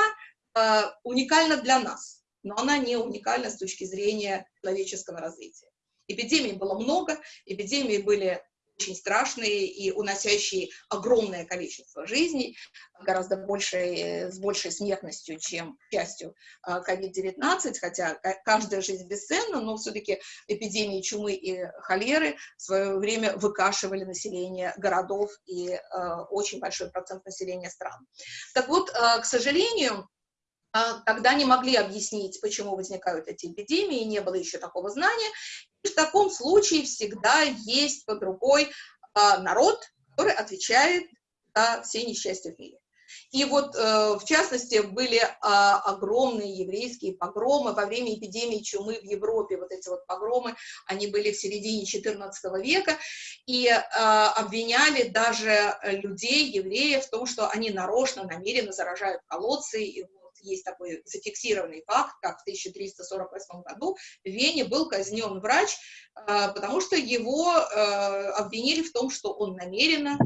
э, уникальна для нас, но она не уникальна с точки зрения человеческого развития. Эпидемий было много, эпидемии были очень страшные и уносящие огромное количество жизней, гораздо больше, с большей смертностью, чем частью COVID-19, а, хотя каждая жизнь бесценна, но все-таки эпидемии чумы и холеры в свое время выкашивали население городов и э, очень большой процент населения стран. Так вот, э, к сожалению, тогда не могли объяснить, почему возникают эти эпидемии, не было еще такого знания, и в таком случае всегда есть под рукой а, народ, который отвечает за все несчастья в мире. И вот, э, в частности, были а, огромные еврейские погромы во время эпидемии чумы в Европе. Вот эти вот погромы, они были в середине XIV века, и а, обвиняли даже людей, евреев, в том, что они нарочно, намеренно заражают колодцы, и есть такой зафиксированный факт, как в 1348 году в Вене был казнен врач, а, потому что его а, обвинили в том, что он намеренно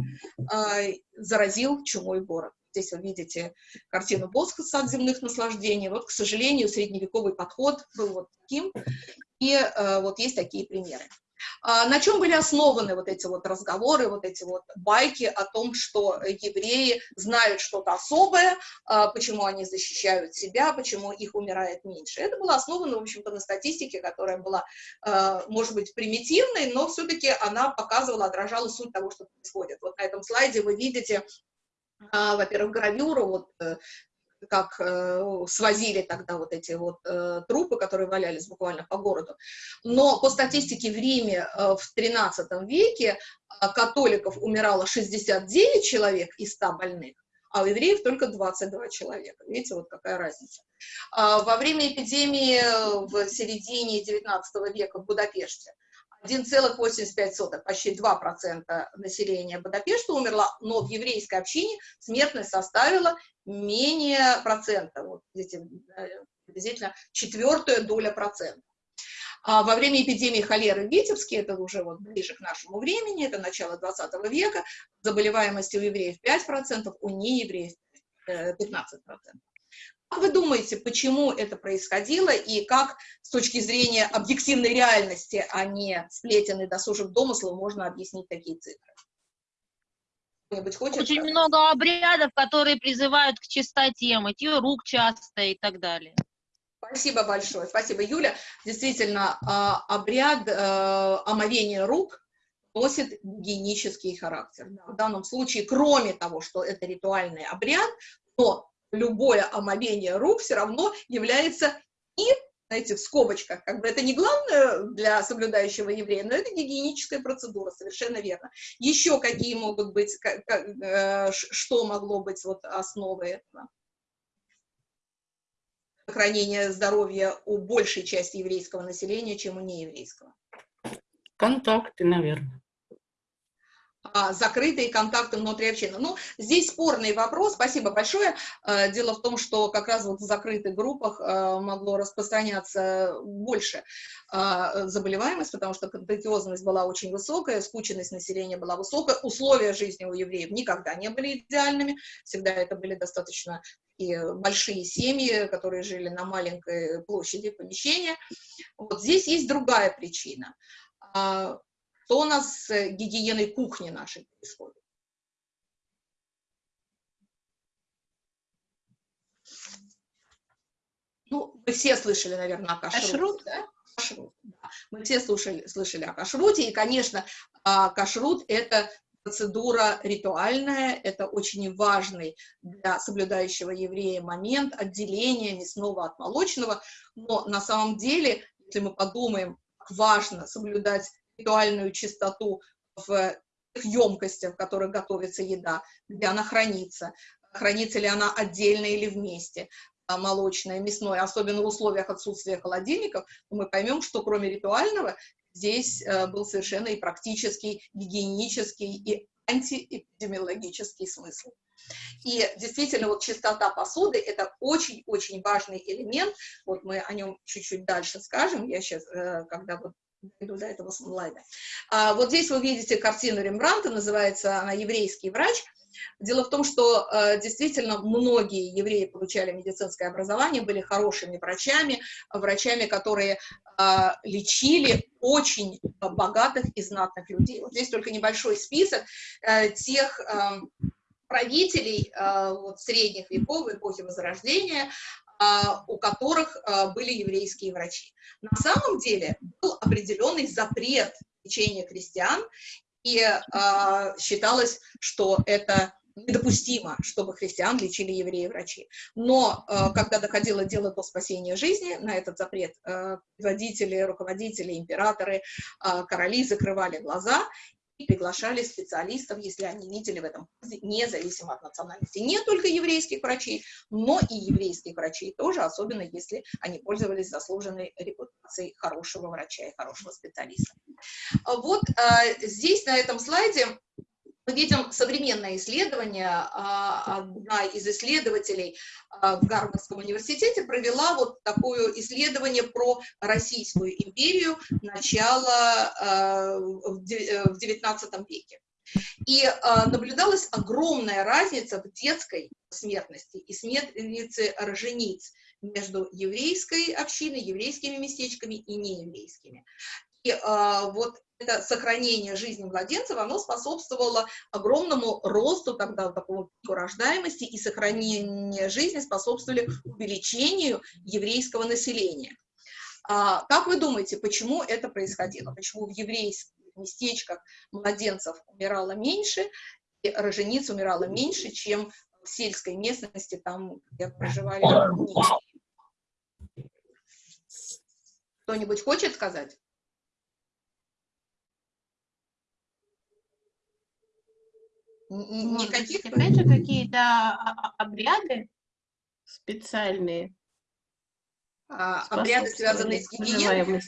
а, заразил чумой город. Здесь вы видите картину Боска «Сад земных наслаждений». Вот, к сожалению, средневековый подход был вот таким, и вот есть такие примеры. А, на чем были основаны вот эти вот разговоры, вот эти вот байки о том, что евреи знают что-то особое, а, почему они защищают себя, почему их умирает меньше. Это было основано, в общем-то, на статистике, которая была, а, может быть, примитивной, но все-таки она показывала, отражала суть того, что происходит. Вот на этом слайде вы видите во-первых, гравюру, вот э, как э, свозили тогда вот эти вот э, трупы, которые валялись буквально по городу. Но по статистике в Риме э, в 13 веке католиков умирало 69 человек из 100 больных, а у евреев только 22 человека. Видите, вот какая разница. А, во время эпидемии в середине 19 века в Будапеште 1,85, почти 2% населения Будапешта умерло, но в еврейской общине смертность составила менее процента, вот, видите, э, приблизительно четвертая доля процента. А во время эпидемии холеры в Витебске, это уже вот ближе к нашему времени, это начало 20 века, заболеваемость у евреев 5%, у неевреев 15%. Как вы думаете, почему это происходило и как с точки зрения объективной реальности, а не сплетен и досужих домыслов, можно объяснить такие цифры? Хочет Очень сказать? много обрядов, которые призывают к чистоте, мытье рук часто и так далее. Спасибо большое, спасибо, Юля. Действительно, а, обряд э, омовения рук носит гигиенический характер. В данном случае, кроме того, что это ритуальный обряд, то любое омовение рук все равно является и, знаете, в скобочках, как бы это не главное для соблюдающего еврея, но это гигиеническая процедура, совершенно верно. Еще какие могут быть, как, как, э, что могло быть вот основой этого? Сохранение здоровья у большей части еврейского населения, чем у нееврейского. Контакты, наверное закрытые контакты внутри общины. Ну, здесь спорный вопрос, спасибо большое. А, дело в том, что как раз вот в закрытых группах а, могло распространяться больше заболеваемость, потому что контагиозность была очень высокая, скученность населения была высокая, условия жизни у евреев никогда не были идеальными, всегда это были достаточно и большие семьи, которые жили на маленькой площади помещения. Вот здесь есть другая причина что у нас с гигиеной кухни нашей происходит? Ну, вы все слышали, наверное, о кашруте. Кашрут? Да? Кашрут, да. Мы все слушали, слышали о кашруте, и, конечно, а, кашрут – это процедура ритуальная, это очень важный для соблюдающего еврея момент отделения мясного от молочного, но на самом деле, если мы подумаем, важно соблюдать ритуальную чистоту в емкостях, в которых готовится еда, где она хранится, хранится ли она отдельно или вместе, а, молочное, мясное, особенно в условиях отсутствия холодильников, мы поймем, что кроме ритуального здесь э, был совершенно и практический, гигиенический и антиэпидемиологический смысл. И действительно, вот чистота посуды – это очень-очень важный элемент. Вот мы о нем чуть-чуть дальше скажем. Я сейчас, э, когда вот дойду до этого слайда. А, вот здесь вы видите картину Рембранта, называется она «Еврейский врач». Дело в том, что э, действительно многие евреи получали медицинское образование, были хорошими врачами, врачами, которые э, лечили очень богатых и знатных людей. Вот здесь только небольшой список э, тех правителей вот, средних веков, эпохи Возрождения, у которых а, были еврейские врачи. На самом деле был определенный запрет лечения крестьян, и а, считалось, что это недопустимо, чтобы христиан лечили евреи-врачи. Но когда доходило дело до спасения жизни, на этот запрет водители, руководители, императоры, короли закрывали глаза, приглашали специалистов, если они видели в этом независимо от национальности. Не только еврейских врачей, но и еврейских врачей тоже, особенно если они пользовались заслуженной репутацией хорошего врача и хорошего специалиста. Вот э, здесь на этом слайде мы видим современное исследование. А, одна из исследователей а, в Гарвардском университете провела вот такое исследование про Российскую империю начала а, в XIX веке. И наблюдалась огромная разница в детской смертности и смертности рожениц между еврейской общиной, еврейскими местечками и нееврейскими. И а, вот это сохранение жизни младенцев, оно способствовало огромному росту тогда такого рождаемости, и сохранение жизни способствовали увеличению еврейского населения. А, как вы думаете, почему это происходило? Почему в еврейских местечках младенцев умирало меньше, и рожениц умирало меньше, чем в сельской местности, там, где проживали Кто-нибудь хочет сказать? Н- Может Никаких? же, какие-то а- а- обряды специальные а, обряды, связанные с гигиеной.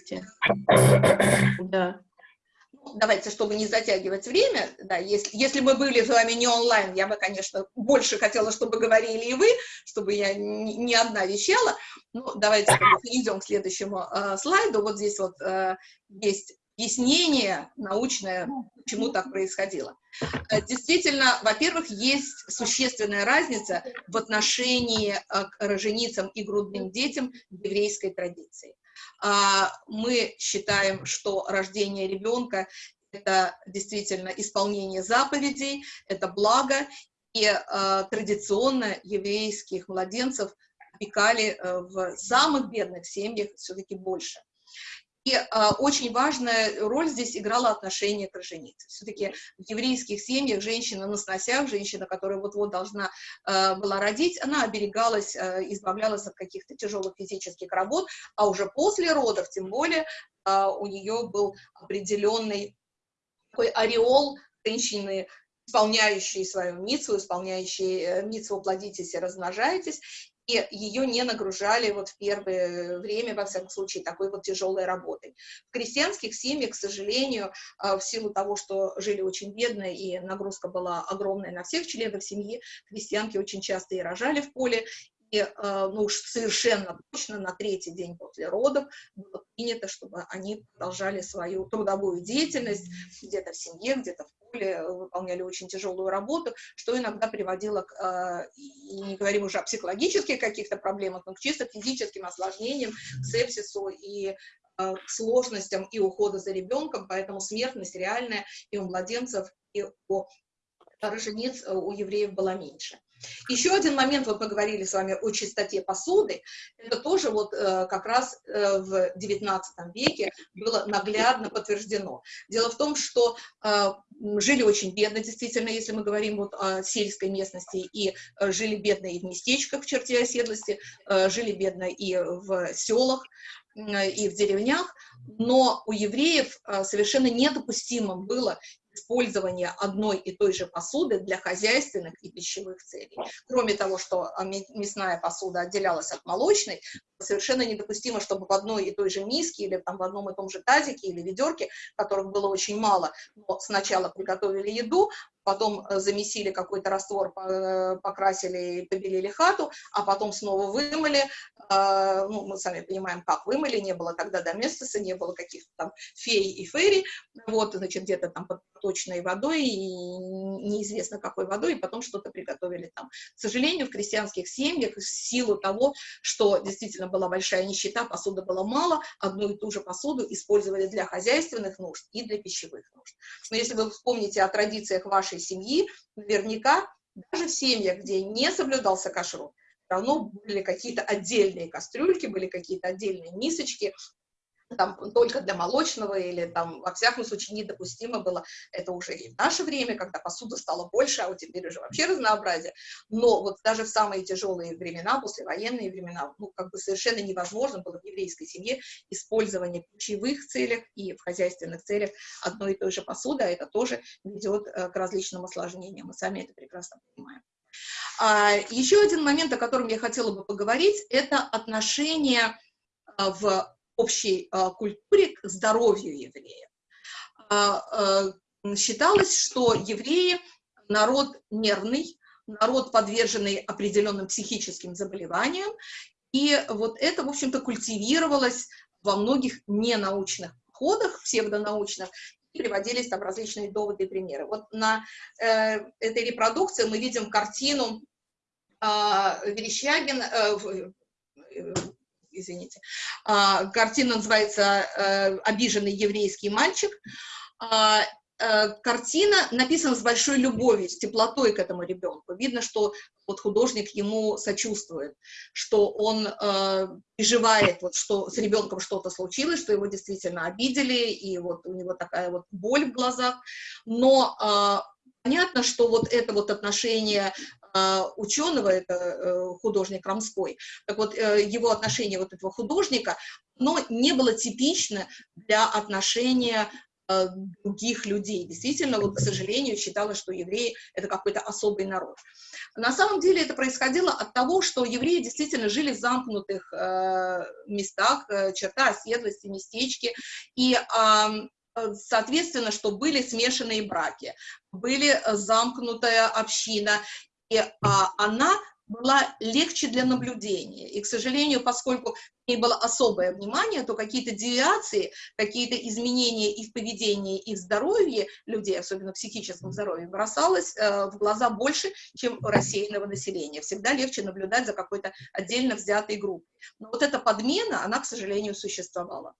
Да. Ну, Давайте, чтобы не затягивать время, да, если, если мы были с вами не онлайн, я бы, конечно, больше хотела, чтобы говорили и вы, чтобы я не, не одна вещала. Ну, давайте перейдем к следующему э, слайду. Вот здесь вот э, есть объяснение научное, почему так происходило. Э, Действительно, во-первых, есть существенная разница в отношении э, к роженицам и грудным детям в еврейской традиции. А, Мы считаем, что рождение ребенка – это действительно исполнение заповедей, это благо, и э, традиционно еврейских младенцев опекали в самых бедных семьях все-таки больше. Э, очень важная роль здесь играла отношение к роженице. Все-таки в еврейских семьях женщина на сносях, женщина, которая вот-вот должна э, была родить, она оберегалась, э, избавлялась от каких-то тяжелых физических работ, а уже после родов, тем более, э, у нее был определенный такой ореол женщины, исполняющей свою мицу, исполняющей э, мицу «плодитесь и размножайтесь», ее не нагружали вот в первое время, во всяком случае, такой вот тяжелой работой. В крестьянских семьях, к сожалению, э, в силу того, что жили очень бедно и нагрузка была огромная на всех членов семьи, крестьянки очень часто и рожали в поле, и, э, ну уж совершенно точно на третий день после родов было принято, чтобы они продолжали свою трудовую деятельность где-то в семье, где-то в поле, выполняли очень тяжелую работу, что иногда приводило к, э, и не говорим уже о психологических каких-то проблемах, но к чисто физическим осложнениям, к сепсису и э, к сложностям и ухода за ребенком, поэтому смертность реальная и у младенцев, и у рожениц у евреев была меньше. Еще один момент, вот мы говорили с вами о чистоте посуды, это тоже вот э, как раз э, в XIX веке было наглядно подтверждено. Дело в том, что э, жили очень бедно, действительно, если мы говорим вот о сельской местности, и э, жили бедно и в местечках в черте оседлости, э, жили бедно и в селах, и в деревнях, но у евреев э, совершенно недопустимым было использование одной и той же посуды для хозяйственных и пищевых целей. Кроме того, что а, мясная посуда отделялась от молочной, совершенно недопустимо, чтобы в одной и той же миске или там в одном и том же тазике или ведерке, которых было очень мало, но сначала приготовили еду, потом э, замесили какой-то раствор, э, покрасили и побелили хату, а потом снова вымыли, а, ну, мы сами понимаем, как вымыли, не было тогда доместоса, не было каких-то там фей и фейри, вот, значит, где-то там под точной водой, и неизвестно какой водой, и потом что-то приготовили там. К сожалению, в крестьянских семьях, в силу того, что действительно была большая нищета, посуды было мало, одну и ту же посуду использовали для хозяйственных нужд и для пищевых нужд. Но если вы вспомните о традициях вашей семьи, наверняка даже в семьях, где не соблюдался кашрут, равно были какие-то отдельные кастрюльки, были какие-то отдельные мисочки, там только для молочного или там, во всяком случае, недопустимо было, это уже и в наше время, когда посуда стала больше, а вот теперь уже вообще разнообразие, но вот даже в самые тяжелые времена, послевоенные времена, ну, как бы совершенно невозможно было в еврейской семье использование в пищевых целях и в хозяйственных целях одной и той же посуды, а это тоже ведет э, к различным осложнениям, мы сами это прекрасно понимаем. А, еще один момент, о котором я хотела бы поговорить, это отношение а, в общей а, культуре к здоровью евреев. А, а, считалось, что евреи – народ нервный, народ, подверженный определенным психическим заболеваниям, и вот это, в общем-то, культивировалось во многих ненаучных подходах, псевдонаучных, и приводились там различные доводы и примеры. Вот на э, этой репродукции мы видим картину э, Верещагин, э, э, извините, а, картина называется э, «Обиженный еврейский мальчик». А, э, Картина написана с большой любовью, с теплотой к этому ребенку. Видно, что вот художник ему сочувствует, что он э, переживает, вот, что с ребенком что-то случилось, что его действительно обидели, и вот у него такая вот боль в глазах. Но э, понятно, что вот это вот отношение ученого, это э, художник Рамской, так вот э, его отношение вот этого художника, но не было типично для отношения э, других людей. Действительно, вот, к сожалению, считалось, что евреи — это какой-то особый народ. На самом деле это происходило от того, что евреи действительно жили в замкнутых э, местах, э, черта оседлости, местечки, и э, соответственно, что были смешанные браки, были замкнутая община, а, она была легче для наблюдения. И, к сожалению, поскольку к ней было особое внимание, то какие-то девиации, какие-то изменения и в поведении, и в здоровье людей, особенно в психическом здоровье, бросалось э, в глаза больше, чем у рассеянного населения. Всегда легче наблюдать за какой-то отдельно взятой группой. Но вот эта подмена, она, к сожалению, существовала.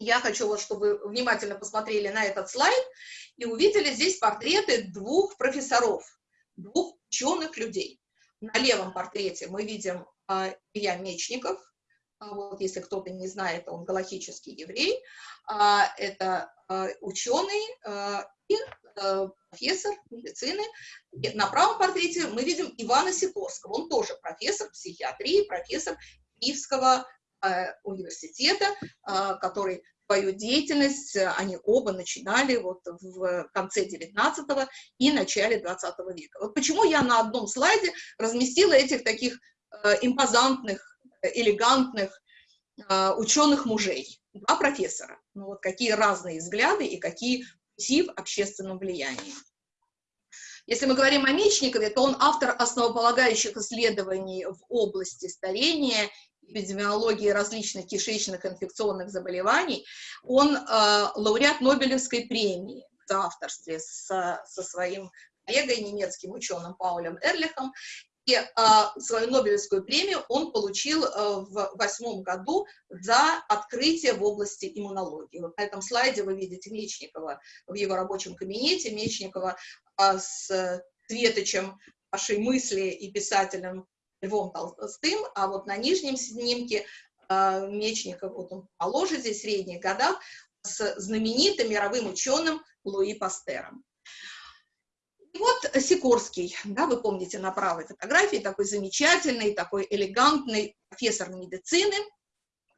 Я хочу, вот, чтобы вы внимательно посмотрели на этот слайд и увидели здесь портреты двух профессоров, двух ученых людей. На левом портрете мы видим а, Илья Мечников, а, вот, если кто-то не знает, он галактический еврей, а, это а, ученый а, и а, профессор медицины. И на правом портрете мы видим Ивана Сикорского, он тоже профессор психиатрии, профессор Киевского а, университета, а, который свою деятельность э, они оба начинали вот в конце 19 и начале 20 века. Вот почему я на одном слайде разместила этих таких э, импозантных, элегантных э, ученых мужей, два профессора. Ну вот какие разные взгляды и какие пути в общественном влиянии. Если мы говорим о Мечникове, то он автор основополагающих исследований в области старения эпидемиологии различных кишечных инфекционных заболеваний, он э, лауреат Нобелевской премии в авторстве со, со своим коллегой, немецким ученым Паулем Эрлихом, и э, свою Нобелевскую премию он получил э, в восьмом году за открытие в области иммунологии. Вот на этом слайде вы видите Мечникова в его рабочем кабинете, Мечникова э, с Светочем, вашей мысли и писателем Львом Толстым, а вот на нижнем снимке э, Мечников, вот он положит здесь в средних годах, с знаменитым мировым ученым Луи Пастером. И вот Сикорский, да, вы помните на правой фотографии, такой замечательный, такой элегантный профессор медицины,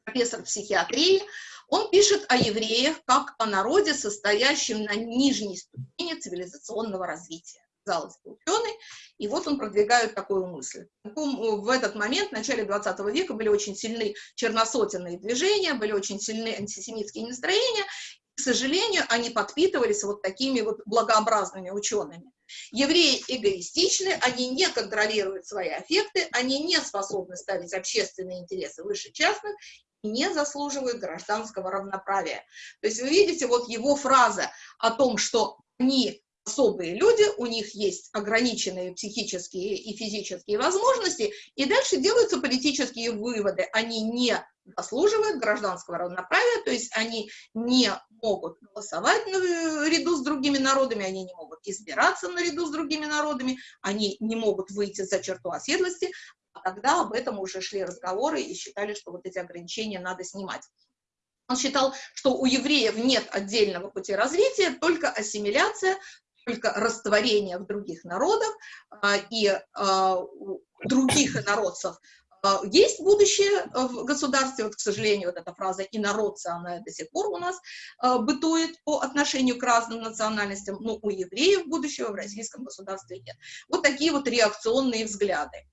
профессор психиатрии, он пишет о евреях как о народе, состоящем на нижней ступени цивилизационного развития казалось бы, ученый, и вот он продвигает такую мысль. В этот момент, в начале 20 века, были очень сильны черносотенные движения, были очень сильны антисемитские настроения, к сожалению, они подпитывались вот такими вот благообразными учеными. Евреи эгоистичны, они не контролируют свои аффекты, они не способны ставить общественные интересы выше частных не заслуживают гражданского равноправия. То есть вы видите вот его фраза о том, что они особые люди, у них есть ограниченные психические и физические возможности, и дальше делаются политические выводы. Они не заслуживают гражданского равноправия, то есть они не могут голосовать наряду с другими народами, они не могут избираться наряду с другими народами, они не могут выйти за черту оседлости, а тогда об этом уже шли разговоры и считали, что вот эти ограничения надо снимать. Он считал, что у евреев нет отдельного пути развития, только ассимиляция, только растворение в других народах а, и а, других инородцев а, есть будущее в государстве, вот, к сожалению, вот эта фраза «инородцы», она до сих пор у нас бытует по отношению к разным национальностям, но у евреев будущего в российском государстве нет. Вот такие вот реакционные взгляды.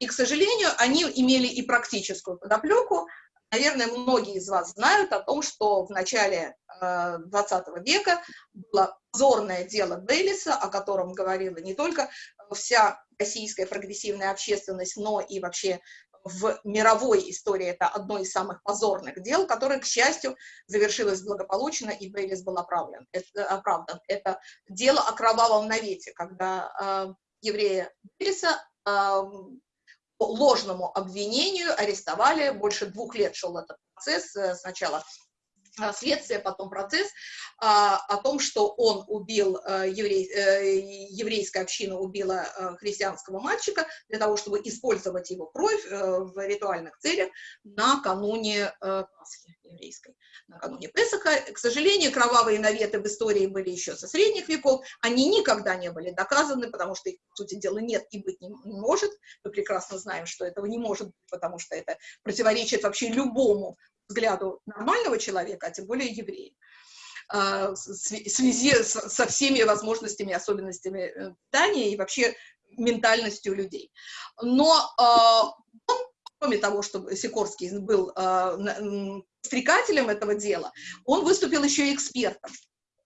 И, к сожалению, они имели и практическую подоплеку, Наверное, многие из вас знают о том, что в начале э, 20 века было позорное дело Бейлиса, о котором говорила не только вся российская прогрессивная общественность, но и вообще в мировой истории это одно из самых позорных дел, которое, к счастью, завершилось благополучно, и Бейлис был оправдан. Это, оправдан. это дело о кровавом навете, когда э, еврея Бейлиса э, по ложному обвинению арестовали, больше двух лет шел этот процесс, э, сначала следствие, потом процесс, а, о том, что он убил, э, еврей, еврейская община убила христианского мальчика для того, чтобы использовать его кровь в ритуальных целях накануне Пасхи еврейской накануне Песаха. К сожалению, кровавые наветы в истории были еще со средних веков, они никогда не были доказаны, потому что их, по сути дела, нет и быть не может. Мы прекрасно знаем, что этого не может быть, потому что это противоречит вообще любому взгляду нормального человека, а тем более еврея. в связи со всеми возможностями, особенностями питания и вообще ментальностью людей. Но он, кроме того, что Сикорский был стрекателем этого дела, он выступил еще и экспертом.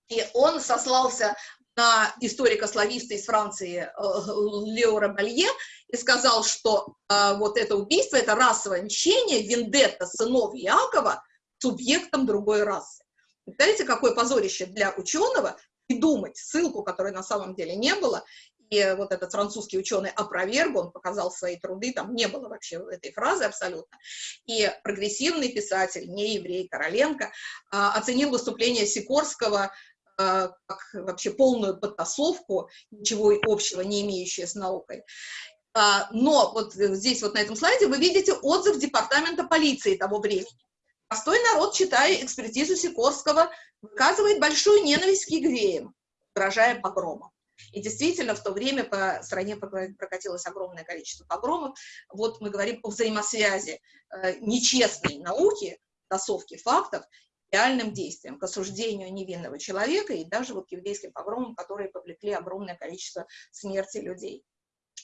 И он сослался на историка-слависта из Франции э, Леора Балье и сказал, что э, вот это убийство, это расовое мщение, вендетта сынов Якова субъектом другой расы. Представляете, какое позорище для ученого придумать ссылку, которой на самом деле не было, и вот этот французский ученый опроверг, он показал свои труды, там не было вообще этой фразы абсолютно. И прогрессивный писатель, не еврей Короленко, а, оценил выступление Сикорского как вообще полную подтасовку, ничего общего не имеющее с наукой. А, но вот здесь вот на этом слайде вы видите отзыв департамента полиции того времени. Простой народ, читая экспертизу Сикорского, выказывает большую ненависть к евреям, угрожая погромом. И действительно, в то время по стране прокатилось огромное количество погромов. Вот мы говорим о взаимосвязи э, нечестной науки, тасовки фактов, реальным действиям, к осуждению невинного человека и даже вот к еврейским погромам, которые повлекли огромное количество смерти людей.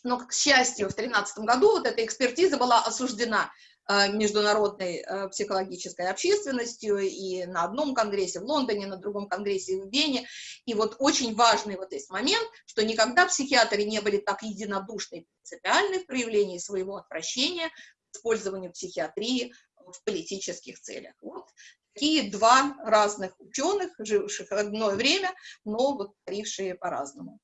Но, к счастью, в 2013 году вот эта экспертиза была осуждена Э, международной э, психологической общественностью и на одном конгрессе в Лондоне, на другом конгрессе в Вене. И вот очень важный вот есть момент, что никогда психиатры не были так единодушны и принципиальны в проявлении своего отвращения к использованию психиатрии в политических целях. Вот такие два разных ученых, живших одно время, но вот творившие по-разному.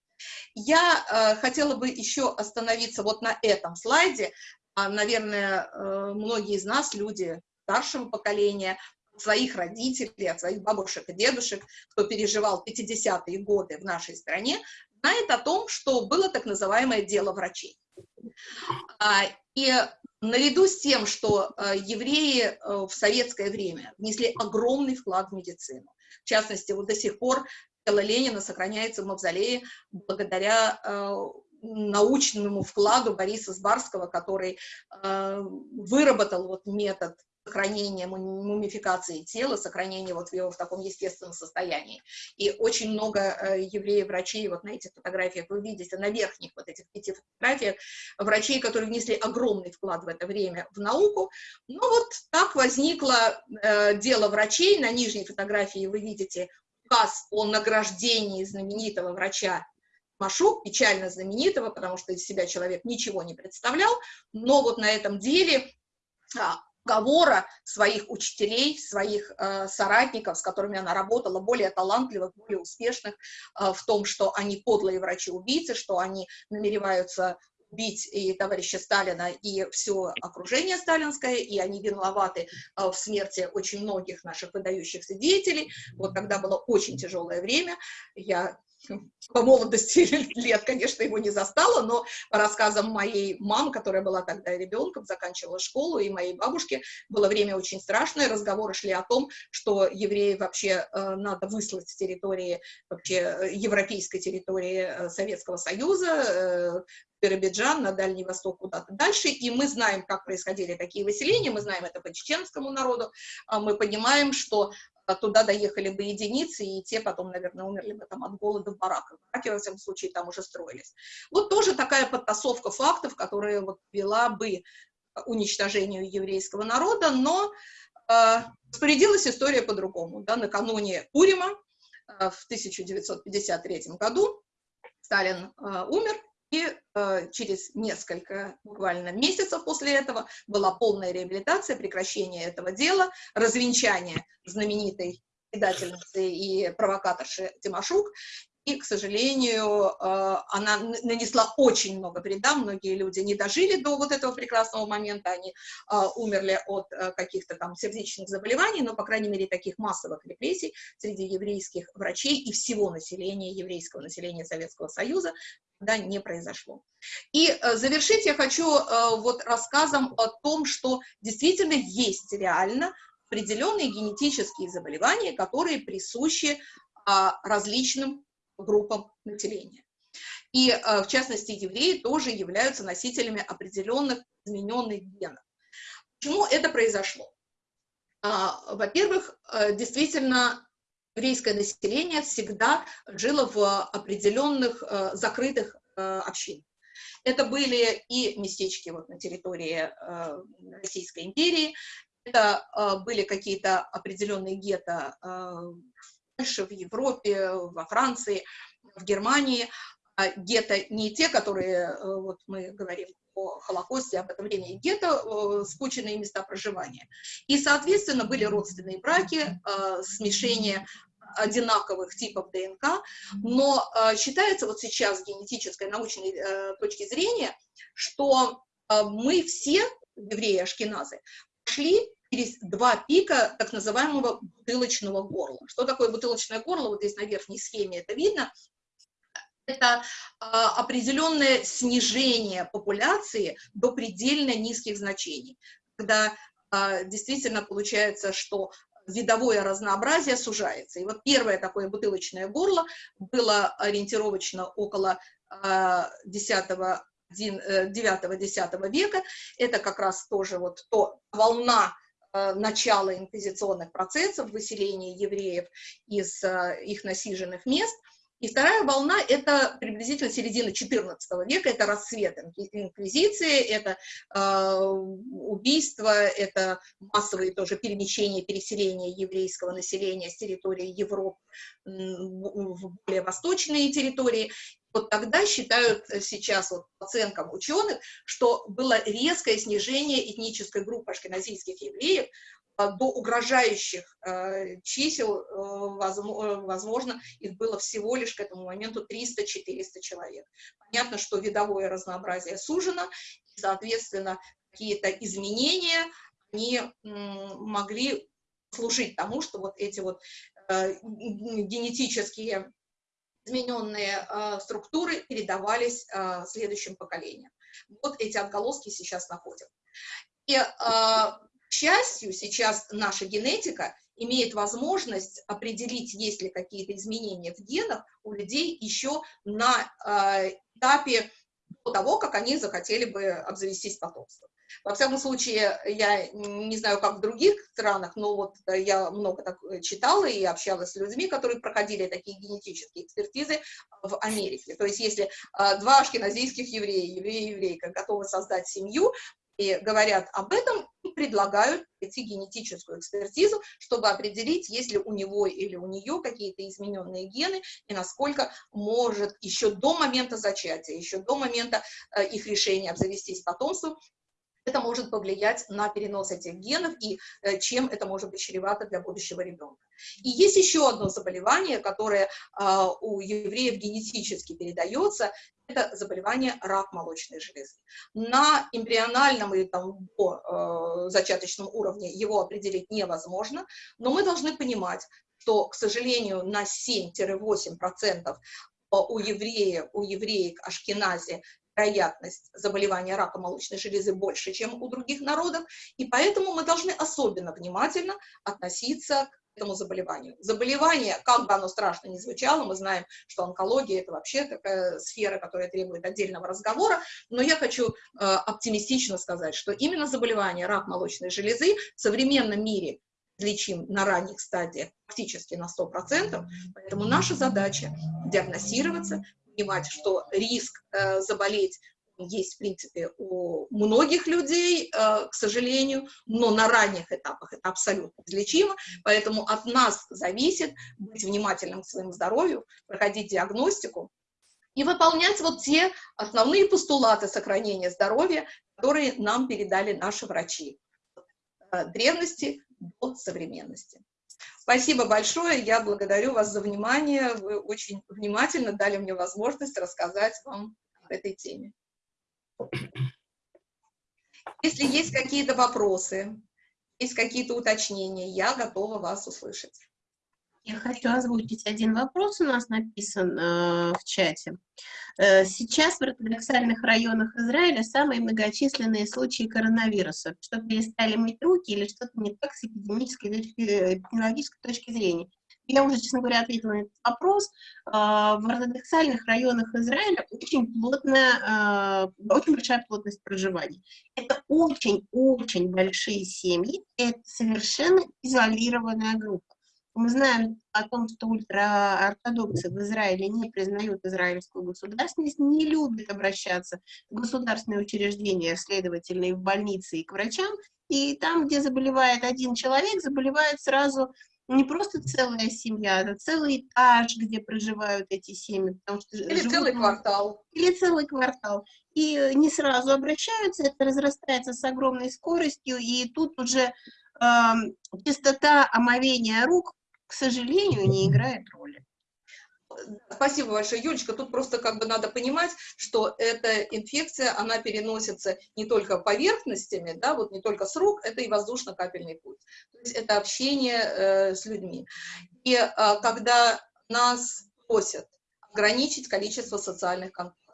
Я э, хотела бы еще остановиться вот на этом слайде, а, наверное, э, многие из нас, люди старшего поколения, своих родителей, от своих бабушек и дедушек, кто переживал 50-е годы в нашей стране, знает о том, что было так называемое дело врачей. А, и наряду с тем, что э, евреи э, в советское время внесли огромный вклад в медицину, в частности, вот до сих пор тело Ленина сохраняется в мавзолее благодаря научному вкладу Бориса Сбарского, который э, выработал вот метод сохранения мумификации тела, сохранения вот его в таком естественном состоянии. И очень много э, евреев-врачей, вот на этих фотографиях вы видите, на верхних вот этих пяти фотографиях, врачей, которые внесли огромный вклад в это время в науку. Ну вот так возникло э, дело врачей. На нижней фотографии вы видите указ о награждении знаменитого врача Машу, печально знаменитого, потому что из себя человек ничего не представлял, но вот на этом деле а, уговора своих учителей, своих э, соратников, с которыми она работала, более талантливых, более успешных э, в том, что они подлые врачи-убийцы, что они намереваются убить и товарища Сталина, и все окружение сталинское, и они виноваты э, в смерти очень многих наших выдающихся деятелей. Вот когда было очень тяжелое время, я по молодости лет, конечно, его не застала, но по рассказам моей мамы, которая была тогда ребенком, заканчивала школу, и моей бабушки, было время очень страшное, разговоры шли о том, что евреи вообще э, надо выслать с территории, вообще э, европейской территории э, Советского Союза, э, Биробиджан, на Дальний Восток, куда-то дальше, и мы знаем, как происходили такие выселения, мы знаем это по чеченскому народу, а мы понимаем, что туда доехали бы единицы, и те потом, наверное, умерли бы там от голода в бараках. Бараки, во всяком случае, там уже строились. Вот тоже такая подтасовка фактов, которая вот вела бы уничтожению еврейского народа, но э, распорядилась история по-другому. Да, накануне Урима э, в 1953 году Сталин э, умер, через несколько буквально месяцев после этого была полная реабилитация, прекращение этого дела, развенчание знаменитой предательницы и провокаторши Тимошук, и, к сожалению, э, она нанесла очень много вреда, многие люди не дожили до вот этого прекрасного момента, они э, умерли от э, каких-то там сердечных заболеваний, но, по крайней мере, таких массовых репрессий среди еврейских врачей и всего населения, еврейского населения Советского Союза, да, не произошло. И завершить я хочу вот рассказом о том, что действительно есть реально определенные генетические заболевания, которые присущи а, различным группам населения. И, э, в частности, евреи тоже являются носителями определенных измененных генов. Почему это произошло? А, во-первых, э, действительно, еврейское население всегда жило в определенных э, закрытых общинах. Это были и местечки вот на территории Российской империи, это были какие-то определенные гетто э, в в Европе, во Франции, в Германии. А гетто не те, которые, э, вот мы говорим о Холокосте, об этом времени, гетто э, скученные места проживания. И, соответственно, были родственные браки, э, смешение одинаковых типов ДНК, но считается вот сейчас с генетической научной точки зрения, что мы все, евреи-ашкеназы, пошли через два пика так называемого бутылочного горла. Что такое бутылочное горло? Вот здесь на верхней схеме это видно. Это э, определенное снижение популяции до предельно низких значений, когда э, действительно получается, что видовое разнообразие сужается. И вот первое такое бутылочное горло было ориентировочно около 10 9-10 века. Это как раз тоже вот то волна э, начала инквизиционных процессов, выселения евреев из э, их насиженных мест – и вторая волна – это приблизительно середина XIV века, это рассвет инквизиции, это э, убийства, это массовые тоже перемещения, переселения еврейского населения с территории Европы в более восточные территории. Вот тогда считают сейчас вот, по оценкам ученых, что было резкое снижение этнической группы ашкеназийских евреев а, до угрожающих э, чисел, э, возможно, их было всего лишь к этому моменту 300-400 человек. Понятно, что видовое разнообразие сужено, и, соответственно, какие-то изменения, они могли служить тому, что вот эти вот э, генетические измененные структуры передавались следующим поколениям. Вот эти отголоски сейчас находят. И к счастью, сейчас наша генетика имеет возможность определить, есть ли какие-то изменения в генах у людей еще на э, этапе до того, как они захотели бы обзавестись потомством. Во всяком случае, я не знаю, как в других странах, но вот я много так читала и общалась с людьми, которые проходили такие генетические экспертизы в Америке. То есть если э, два ашкеназийских еврея, еврея и еврейка готовы создать семью, и говорят об этом, предлагают пройти генетическую экспертизу, чтобы определить, есть ли у него или у нее какие-то измененные гены, и насколько может еще до момента зачатия, еще до момента э, их решения обзавестись потомством, это может повлиять на перенос этих генов и э, чем это может быть чревато для будущего ребенка. И есть еще одно заболевание, которое э, у евреев генетически передается, это заболевание рак молочной железы. На эмбриональном или там, до, э, зачаточном уровне его определить невозможно, но мы должны понимать, что, к сожалению, на 7-8% у евреев, у евреек Ашкенази вероятность заболевания рака молочной железы больше, чем у других народов, и поэтому мы должны особенно внимательно относиться к этому заболеванию. Заболевание, как бы оно страшно ни звучало, мы знаем, что онкология – это вообще такая сфера, которая требует отдельного разговора, но я хочу э, оптимистично сказать, что именно заболевание рак молочной железы в современном мире лечим на ранних стадиях практически на 100%, поэтому наша задача диагностироваться, понимать, что риск э, заболеть есть, в принципе, у многих людей, э, к сожалению, но на ранних этапах это абсолютно излечимо, поэтому от нас зависит быть внимательным к своему здоровью, проходить диагностику и выполнять вот те основные постулаты сохранения здоровья, которые нам передали наши врачи от древности до современности. Спасибо большое, я благодарю вас за внимание, вы очень внимательно дали мне возможность рассказать вам об этой теме. Если есть какие-то вопросы, есть какие-то уточнения, я готова вас услышать. Я хочу озвучить один вопрос, у нас написан э, в чате. Э, сейчас в ортодоксальных районах Израиля самые многочисленные случаи коронавируса. Что перестали мыть руки или что-то не так с эпидемической точки, эпидемиологической точки зрения? Я уже, честно говоря, ответила на этот вопрос. Э, в ортодоксальных районах Израиля очень плотная, очень большая плотность проживания. Это очень-очень большие семьи, это совершенно изолированная группа. Мы знаем о том, что ультраортодоксы в Израиле не признают израильскую государственность, не любят обращаться в государственные учреждения, следовательно, в больницы, и к врачам. И там, где заболевает один человек, заболевает сразу не просто целая семья, а целый этаж, где проживают эти семьи. Потому что Или живут целый квартал. или целый квартал. И э, не сразу обращаются, это разрастается с огромной скоростью, и тут уже эм, частота омовения рук, к сожалению, не играет роли. Спасибо большое, Юлечка. Тут просто как бы надо понимать, что эта инфекция, она переносится не только поверхностями, да, вот не только с рук, это и воздушно-капельный путь. То есть это общение э, с людьми. И э, когда нас просят ограничить количество социальных контактов,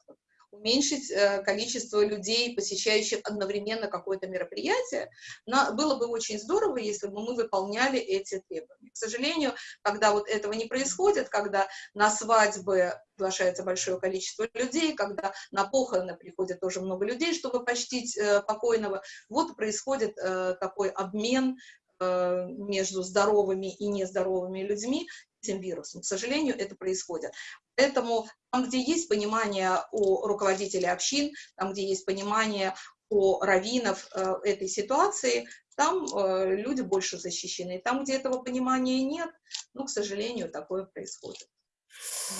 уменьшить э, количество людей, посещающих одновременно какое-то мероприятие, на- было бы очень здорово, если бы мы выполняли эти требования. К сожалению, когда вот этого не происходит, когда на свадьбы приглашается большое количество людей, когда на похороны приходит тоже много людей, чтобы почтить э, покойного, вот происходит э, такой обмен между здоровыми и нездоровыми людьми этим вирусом. К сожалению, это происходит. Поэтому там, где есть понимание у руководителей общин, там, где есть понимание у раввинов э, этой ситуации, там э, люди больше защищены. Там, где этого понимания нет, ну, к сожалению, такое происходит.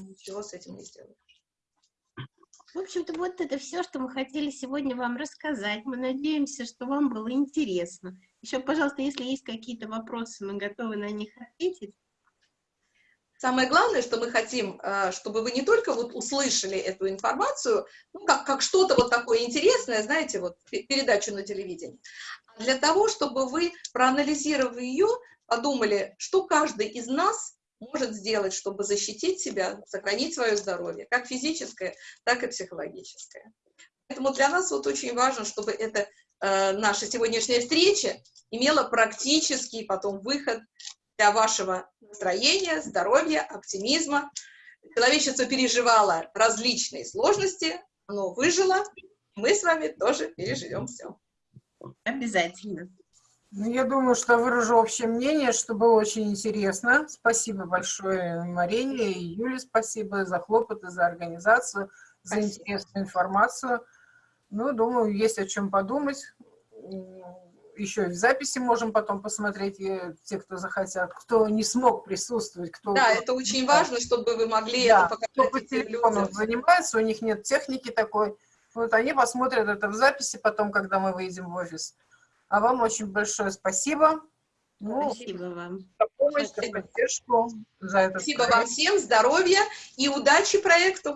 Ничего с этим не сделать. В общем-то, вот это все, что мы хотели сегодня вам рассказать. Мы надеемся, что вам было интересно. Еще, пожалуйста, если есть какие-то вопросы, мы готовы на них ответить. Самое главное, что мы хотим, э, чтобы вы не только вот услышали эту информацию, ну, как, как что-то вот такое интересное, знаете, вот пе- передачу на телевидении, а для того, чтобы вы, проанализировав ее, подумали, что каждый из нас может сделать, чтобы защитить себя, сохранить свое здоровье, как физическое, так и психологическое. Поэтому для нас вот очень важно, чтобы эта э, наша сегодняшняя встреча имела практический потом выход для вашего настроения, здоровья, оптимизма. Человечество переживало различные сложности, оно выжило, мы с вами тоже переживем все. Обязательно. Ну, я думаю, что выражу общее мнение, что было очень интересно. Спасибо большое Марине и Юле, спасибо за хлопоты, за организацию, за Спасибо. интересную информацию. Ну, думаю, есть о чем подумать. Еще и в записи можем потом посмотреть, и те, кто захотят, кто не смог присутствовать, кто... Да, это очень важно, чтобы вы могли Да, это кто показать по этим телефону людям. занимается, у них нет техники такой. Вот они посмотрят это в записи потом, когда мы выйдем в офис. А вам очень большое спасибо. Ну, Спасибо вам. за помощь, за поддержку, за это. Спасибо вам всем, здоровья и удачи проекту.